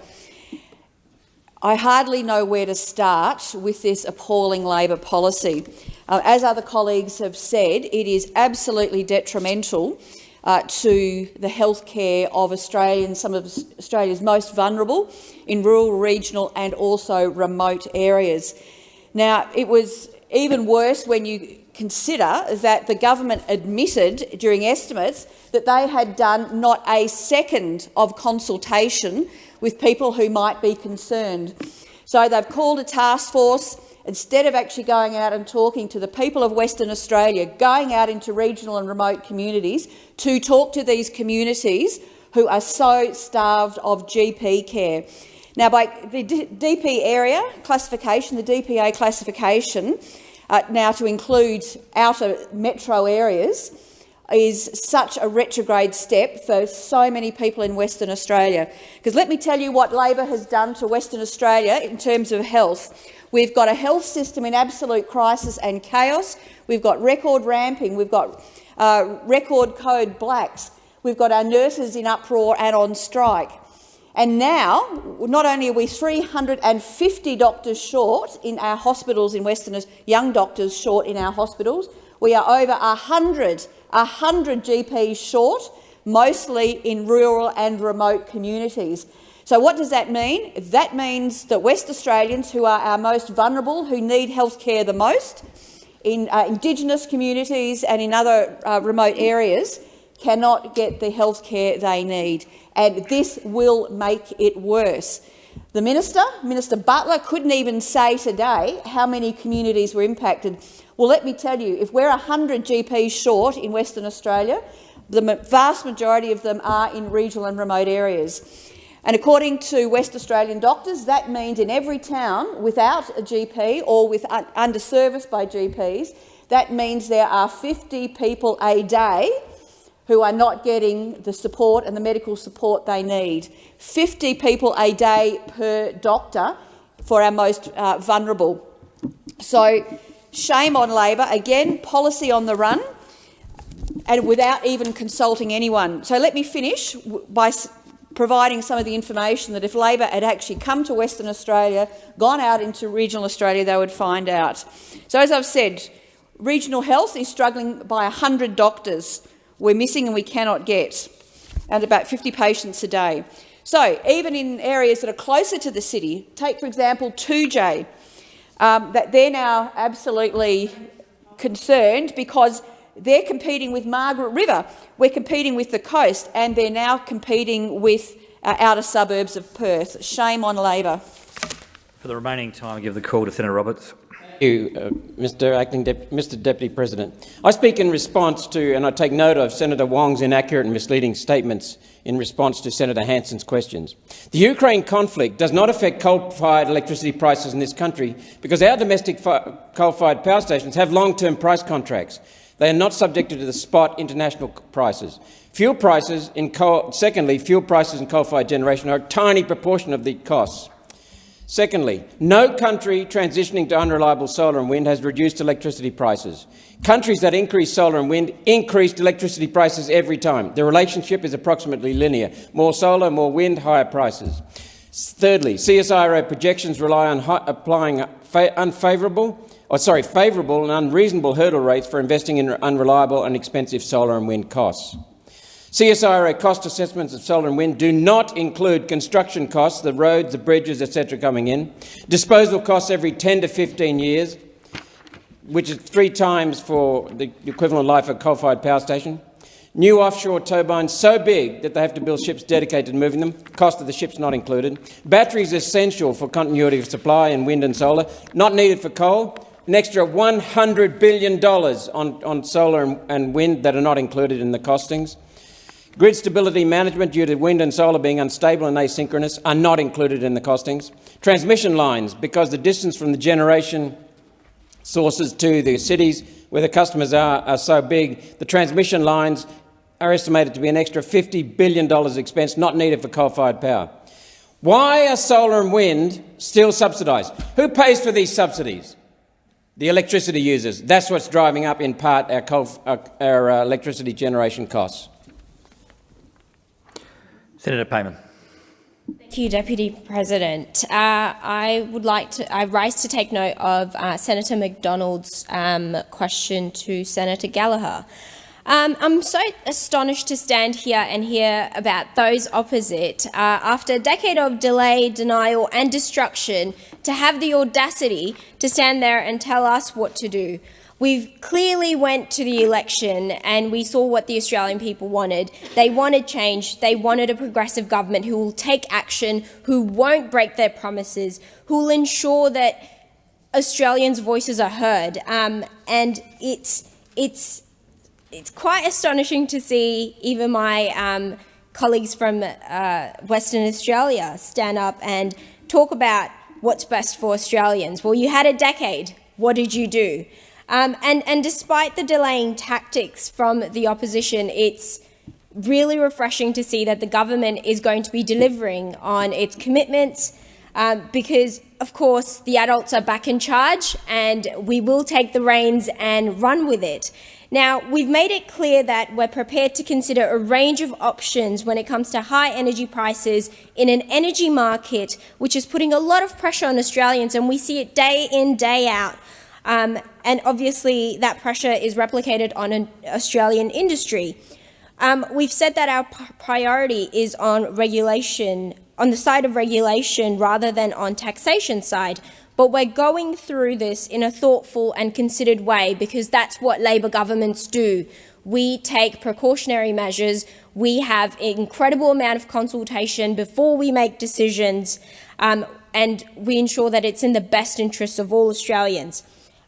Speaker 21: I hardly know where to start with this appalling Labor policy. Uh, as other colleagues have said, it is absolutely detrimental uh, to the health care of Australians, some of Australia's most vulnerable in rural, regional and also remote areas. Now, it was even worse when you consider that the government admitted during estimates that they had done not a second of consultation with people who might be concerned. So they've called a task force instead of actually going out and talking to the people of Western Australia, going out into regional and remote communities to talk to these communities who are so starved of GP care. Now, by the DP area classification, the DPA classification, uh, now to include outer metro areas, is such a retrograde step for so many people in Western Australia. Because let me tell you what Labor has done to Western Australia in terms of health. We've got a health system in absolute crisis and chaos. We've got record ramping. We've got uh, record code blacks. We've got our nurses in uproar and on strike. And now, not only are we 350 doctors short in our hospitals in Western young doctors short in our hospitals, we are over 100, 100 GPs short, mostly in rural and remote communities. So what does that mean? That means that West Australians, who are our most vulnerable, who need health care the most, in uh, Indigenous communities and in other uh, remote areas, cannot get the health care they need and this will make it worse. The minister, Minister Butler, couldn't even say today how many communities were impacted. Well, let me tell you, if we're 100 GPs short in Western Australia, the vast majority of them are in regional and remote areas. And according to West Australian doctors, that means in every town without a GP or with underserviced by GPs, that means there are 50 people a day who are not getting the support and the medical support they need. 50 people a day per doctor for our most uh, vulnerable. So shame on Labor. Again, policy on the run and without even consulting anyone. So let me finish by providing some of the information that if Labor had actually come to Western Australia, gone out into regional Australia, they would find out. So as I've said, regional health is struggling by 100 doctors we're missing and we cannot get, and about 50 patients a day. So even in areas that are closer to the city, take for example Toodyay, um, that they're now absolutely concerned because they're competing with Margaret River. We're competing with the coast, and they're now competing with uh, outer suburbs of Perth. Shame on Labor.
Speaker 17: For the remaining time, I give the call to Senator Roberts
Speaker 22: you, uh, Mr. Acting Dep Mr. Deputy President. I speak in response to, and I take note of Senator Wong's inaccurate and misleading statements in response to Senator Hanson's questions. The Ukraine conflict does not affect coal-fired electricity prices in this country because our domestic coal-fired power stations have long-term price contracts. They are not subjected to the spot international prices. Fuel prices in coal, secondly, fuel prices in coal-fired generation are a tiny proportion of the costs. Secondly, no country transitioning to unreliable solar and wind has reduced electricity prices. Countries that increase solar and wind increased electricity prices every time. The relationship is approximately linear. More solar, more wind, higher prices. Thirdly, CSIRO projections rely on applying unfavourable or oh, sorry, favourable and unreasonable hurdle rates for investing in unreliable and expensive solar and wind costs. CSIRO cost assessments of solar and wind do not include construction costs, the roads, the bridges, etc. coming in, disposal costs every 10 to 15 years, which is three times for the equivalent life of a coal-fired power station, new offshore turbines so big that they have to build ships dedicated to moving them, cost of the ships not included, batteries essential for continuity of supply in wind and solar, not needed for coal, an extra $100 billion on, on solar and, and wind that are not included in the costings, Grid stability management due to wind and solar being unstable and asynchronous are not included in the costings. Transmission lines, because the distance from the generation sources to the cities where the customers are, are so big, the transmission lines are estimated to be an extra $50 billion expense not needed for coal-fired power. Why are solar and wind still subsidised? Who pays for these subsidies? The electricity users. That's what's driving up, in part, our, coal, our, our uh, electricity generation costs.
Speaker 17: Senator Payman.
Speaker 23: Thank you, Deputy President. Uh, I would like to, I rise to take note of uh, Senator McDonald's um, question to Senator Gallagher. Um, I'm so astonished to stand here and hear about those opposite, uh, after a decade of delay, denial and destruction, to have the audacity to stand there and tell us what to do. We clearly went to the election and we saw what the Australian people wanted. They wanted change. They wanted a progressive government who will take action, who won't break their promises, who will ensure that Australians' voices are heard. Um, and it's, it's, it's quite astonishing to see even my um, colleagues from uh, Western Australia stand up and talk about what's best for Australians. Well, you had a decade. What did you do? Um, and, and despite the delaying tactics from the opposition, it's really refreshing to see that the government is going to be delivering on its commitments um, because, of course, the adults are back in charge and we will take the reins and run with it. Now, we've made it clear that we're prepared to consider a range of options when it comes to high energy prices in an energy market which is putting a lot of pressure on Australians, and we see it day in, day out. Um, and obviously that pressure is replicated on an Australian industry. Um, we've said that our priority is on regulation, on the side of regulation rather than on taxation side, but we're going through this in a thoughtful and considered way because that's what Labor governments do. We take precautionary measures, we have an incredible amount of consultation before we make decisions, um, and we ensure that it's in the best interests of all Australians.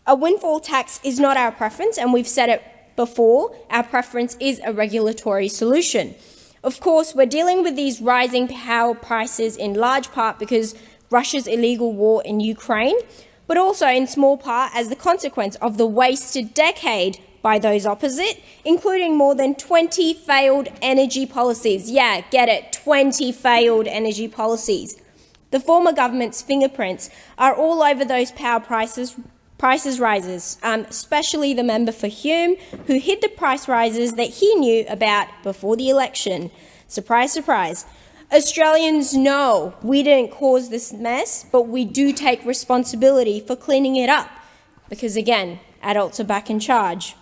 Speaker 23: A windfall tax is not our preference, and we've said it before. Our preference is a regulatory solution. Of course, we're dealing with these rising power prices in large part because Russia's illegal war in Ukraine, but also in small part as the consequence of the wasted decade by those opposite, including more than 20 failed energy policies. Yeah, get it, 20 failed energy policies. The former government's fingerprints are all over those power prices prices rises, um, especially the member for Hume, who hid the price rises that he knew about before the election. Surprise, surprise. Australians know we didn't cause this mess, but we do take responsibility for cleaning it up, because again, adults are back in charge.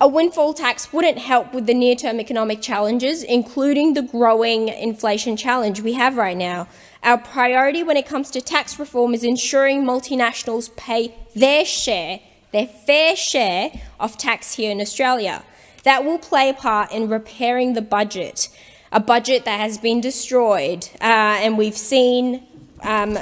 Speaker 23: A windfall tax wouldn't help with the near-term economic challenges, including the growing inflation challenge we have right now. Our priority when it comes to tax reform is ensuring multinationals pay their share, their fair share of tax here in Australia. That will play a part in repairing the budget, a budget that has been destroyed, uh, and we've seen um,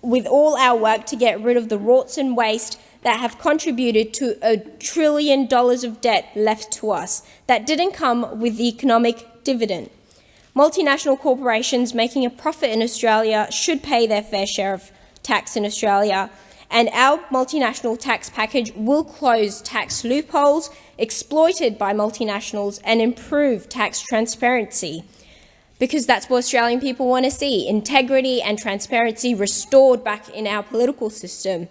Speaker 23: with all our work to get rid of the rorts and waste that have contributed to a trillion dollars of debt left to us that didn't come with the economic dividend. Multinational corporations making a profit in Australia should pay their fair share of tax in Australia, and our multinational tax package will close tax loopholes exploited by multinationals and improve tax transparency. Because that's what Australian people want to see, integrity and transparency restored back in our political system.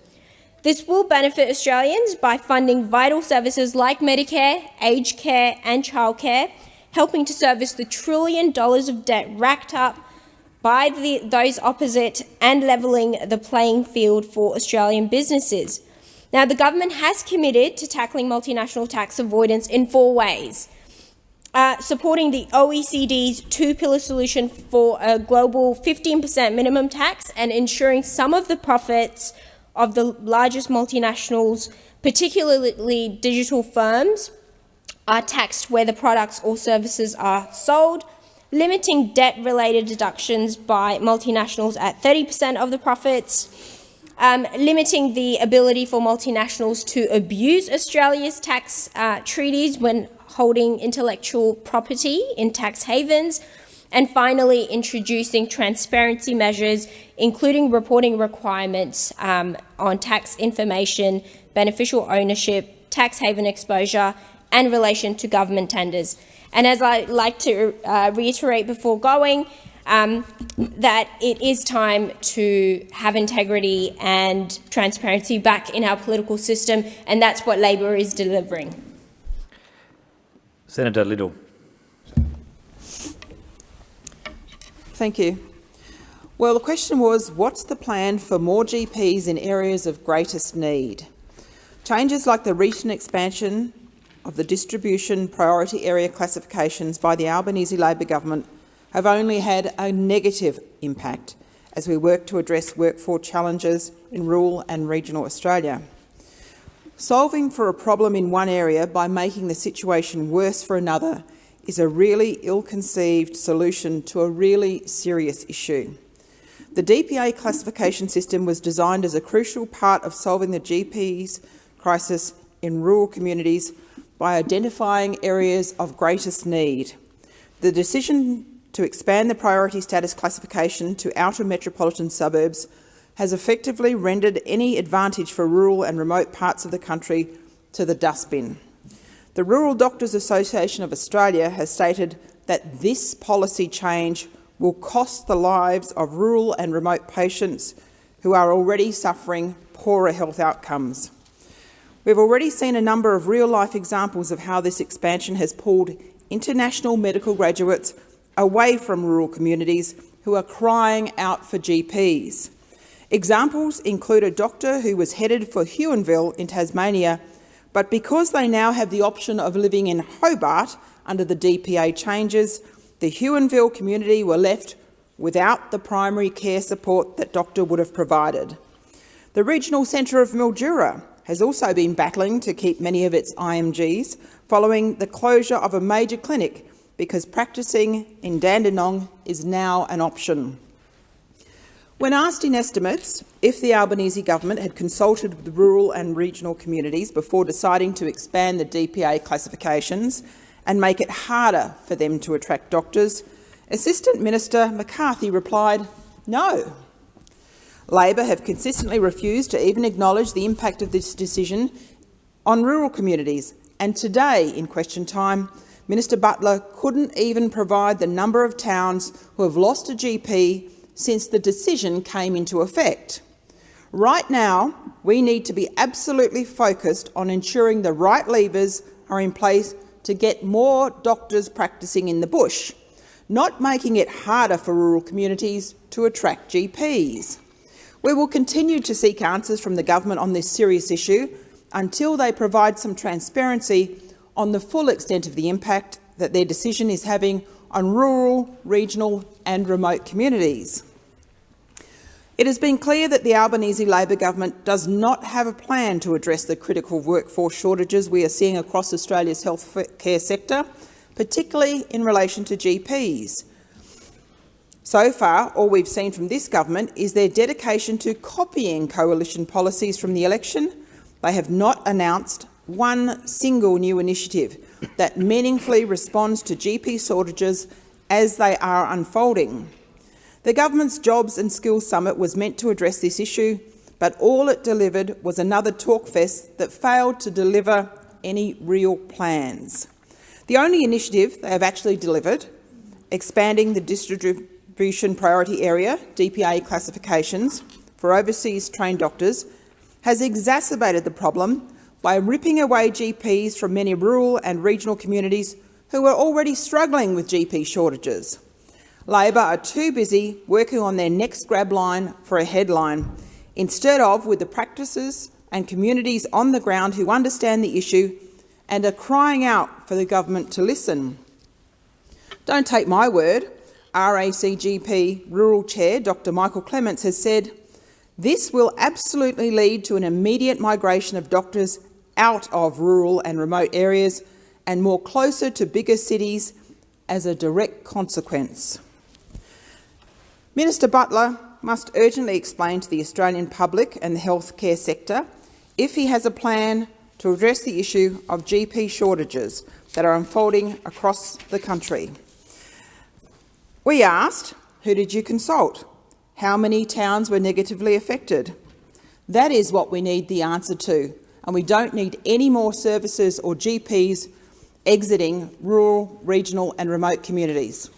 Speaker 23: This will benefit Australians by funding vital services like Medicare, aged care and childcare, helping to service the trillion dollars of debt racked up by the, those opposite and levelling the playing field for Australian businesses. Now, the government has committed to tackling multinational tax avoidance in four ways. Uh, supporting the OECD's two-pillar solution for a global 15% minimum tax and ensuring some of the profits of the largest multinationals, particularly digital firms, are taxed where the products or services are sold, limiting debt-related deductions by multinationals at 30% of the profits, um, limiting the ability for multinationals to abuse Australia's tax uh, treaties when holding intellectual property in tax havens, and finally introducing transparency measures, including reporting requirements um, on tax information, beneficial ownership, tax haven exposure, and relation to government tenders. And as I like to uh, reiterate before going, um, that it is time to have integrity and transparency back in our political system, and that's what Labor is delivering.
Speaker 17: Senator Liddle.
Speaker 24: Thank you. Well, the question was, what's the plan for more GPs in areas of greatest need? Changes like the recent expansion of the distribution priority area classifications by the Albanese Labor government have only had a negative impact as we work to address workforce challenges in rural and regional Australia. Solving for a problem in one area by making the situation worse for another is a really ill-conceived solution to a really serious issue. The DPA classification system was designed as a crucial part of solving the GP's crisis in rural communities by identifying areas of greatest need. The decision to expand the priority status classification to outer metropolitan suburbs has effectively rendered any advantage for rural and remote parts of the country to the dustbin. The Rural Doctors Association of Australia has stated that this policy change will cost the lives of rural and remote patients who are already suffering poorer health outcomes. We've already seen a number of real-life examples of how this expansion has pulled international medical graduates away from rural communities who are crying out for GPs. Examples include a doctor who was headed for Huonville in Tasmania, but because they now have the option of living in Hobart under the DPA changes, the Huonville community were left without the primary care support that doctor would have provided. The regional centre of Mildura has also been battling to keep many of its IMGs following the closure of a major clinic because practising in Dandenong is now an option. When asked in estimates if the Albanese government had consulted with the rural and regional communities before deciding to expand the DPA classifications and make it harder for them to attract doctors, Assistant Minister McCarthy replied, no. Labor have consistently refused to even acknowledge the impact of this decision on rural communities, and today, in question time, Minister Butler couldn't even provide the number of towns who have lost a GP since the decision came into effect. Right now, we need to be absolutely focused on ensuring the right levers are in place to get more doctors practising in the bush, not making it harder for rural communities to attract GPs. We will continue to seek answers from the government on this serious issue until they provide some transparency on the full extent of the impact that their decision is having on rural, regional and remote communities. It has been clear that the Albanese Labor government does not have a plan to address the critical workforce shortages we are seeing across Australia's health care sector, particularly in relation to GPs. So far, all we've seen from this government is their dedication to copying coalition policies from the election. They have not announced one single new initiative that meaningfully responds to GP shortages as they are unfolding. The government's Jobs and Skills Summit was meant to address this issue, but all it delivered was another talkfest that failed to deliver any real plans. The only initiative they have actually delivered, expanding the distribution priority area, DPA classifications, for overseas trained doctors, has exacerbated the problem by ripping away GPs from many rural and regional communities who are already struggling with GP shortages. Labor are too busy working on their next grab line for a headline, instead of with the practices and communities on the ground who understand the issue and are crying out for the government to listen. Don't take my word. RACGP Rural Chair Dr Michael Clements has said, this will absolutely lead to an immediate migration of doctors out of rural and remote areas and more closer to bigger cities as a direct consequence. Minister Butler must urgently explain to the Australian public and the healthcare sector if he has a plan to address the issue of GP shortages that are unfolding across the country. We asked, who did you consult? How many towns were negatively affected? That is what we need the answer to and we don't need any more services or GPs exiting rural, regional and remote communities.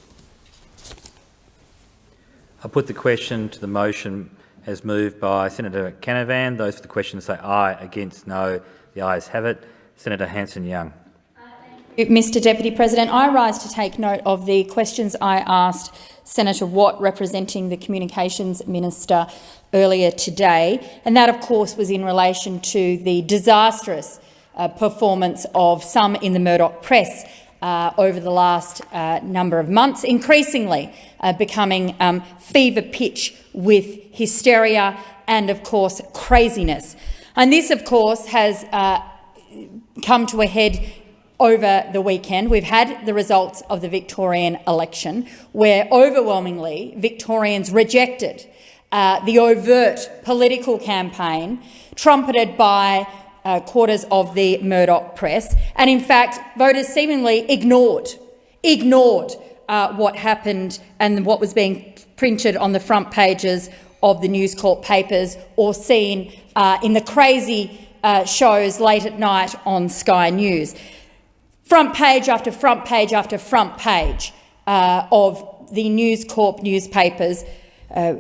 Speaker 18: I put the question to the motion as moved by Senator Canavan. Those for the question say aye, against no. The ayes have it. Senator Hanson-Young.
Speaker 25: Mr Deputy President, I rise to take note of the questions I asked Senator Watt, representing the Communications Minister, earlier today, and that, of course, was in relation to the disastrous uh, performance of some in the Murdoch press uh, over the last uh, number of months, increasingly uh, becoming um, fever pitch with hysteria and, of course, craziness. And this, of course, has uh, come to a head over the weekend. We've had the results of the Victorian election, where overwhelmingly Victorians rejected uh, the overt political campaign trumpeted by uh, quarters of the Murdoch press, and in fact, voters seemingly ignored, ignored uh, what happened and what was being printed on the front pages of the News Corp papers or seen uh, in the crazy uh, shows late at night on Sky News. Front page after front page after front page uh, of the News Corp newspapers uh,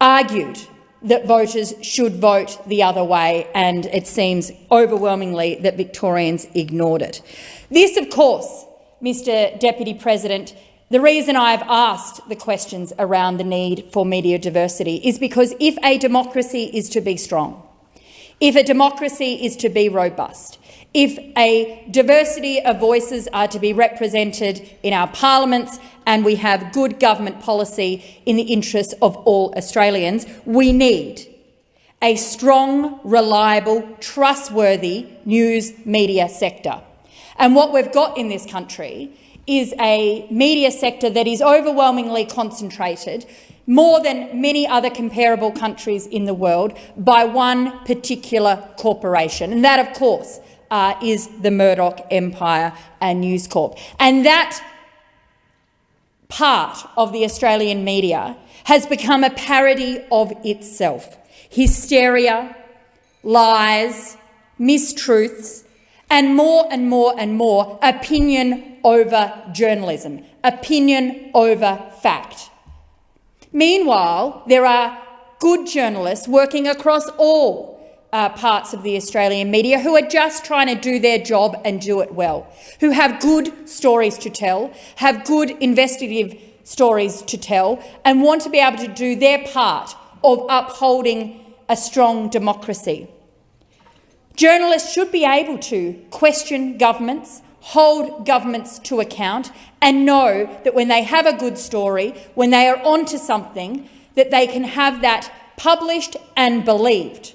Speaker 25: argued that voters should vote the other way, and it seems overwhelmingly that Victorians ignored it. This, of course, Mr Deputy President, the reason I've asked the questions around the need for media diversity is because if a democracy is to be strong, if a democracy is to be robust, if a diversity of voices are to be represented in our parliaments and we have good government policy in the interests of all Australians, we need a strong, reliable, trustworthy news media sector. And what we've got in this country is a media sector that is overwhelmingly concentrated, more than many other comparable countries in the world, by one particular corporation. And that, of course, uh, is the Murdoch Empire and News Corp. And that part of the Australian media has become a parody of itself. Hysteria, lies, mistruths, and more and more and more opinion over journalism, opinion over fact. Meanwhile, there are good journalists working across all uh, parts of the Australian media who are just trying to do their job and do it well, who have good stories to tell, have good investigative stories to tell, and want to be able to do their part of upholding a strong democracy. Journalists should be able to question governments, hold governments to account, and know that when they have a good story, when they are onto something, that they can have that published and believed.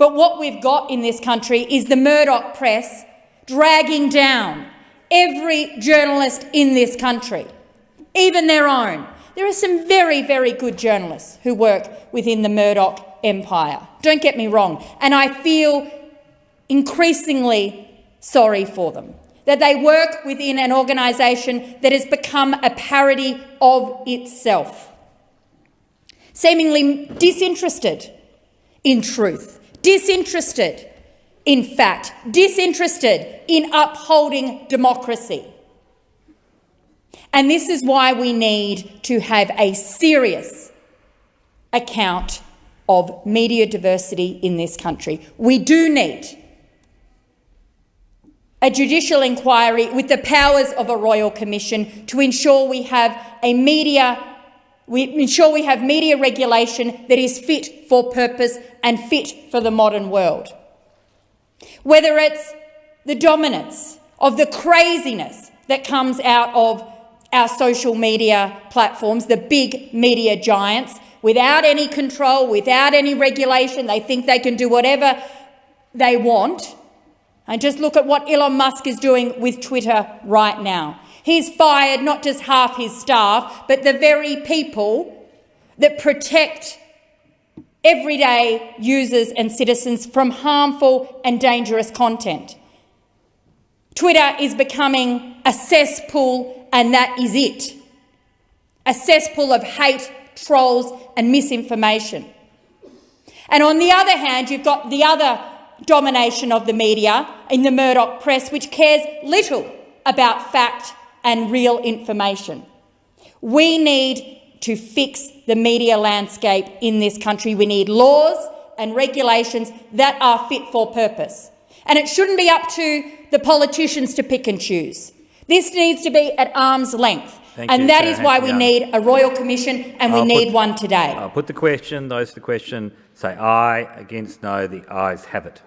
Speaker 25: But what we've got in this country is the Murdoch press dragging down every journalist in this country, even their own. There are some very, very good journalists who work within the Murdoch empire. Don't get me wrong. And I feel increasingly sorry for them, that they work within an organisation that has become a parody of itself, seemingly disinterested in truth disinterested, in fact, disinterested in upholding democracy. And this is why we need to have a serious account of media diversity in this country. We do need a judicial inquiry with the powers of a royal commission to ensure we have a media we ensure we have media regulation that is fit for purpose and fit for the modern world. Whether it's the dominance of the craziness that comes out of our social media platforms, the big media giants, without any control, without any regulation, they think they can do whatever they want. And just look at what Elon Musk is doing with Twitter right now. He's fired not just half his staff, but the very people that protect everyday users and citizens from harmful and dangerous content. Twitter is becoming a cesspool, and that is it. A cesspool of hate, trolls and misinformation. And on the other hand, you've got the other domination of the media in the Murdoch press, which cares little about fact and real information. We need to fix the media landscape in this country. We need laws and regulations that are fit for purpose. And it shouldn't be up to the politicians to pick and choose. This needs to be at arm's length.
Speaker 18: Thank
Speaker 25: and
Speaker 18: you,
Speaker 25: that
Speaker 18: Senator
Speaker 25: is why we need a royal commission and we
Speaker 18: I'll
Speaker 25: need
Speaker 18: put-
Speaker 25: one today.
Speaker 18: I'll put the question. Those for the question say aye. Against no. The ayes have it.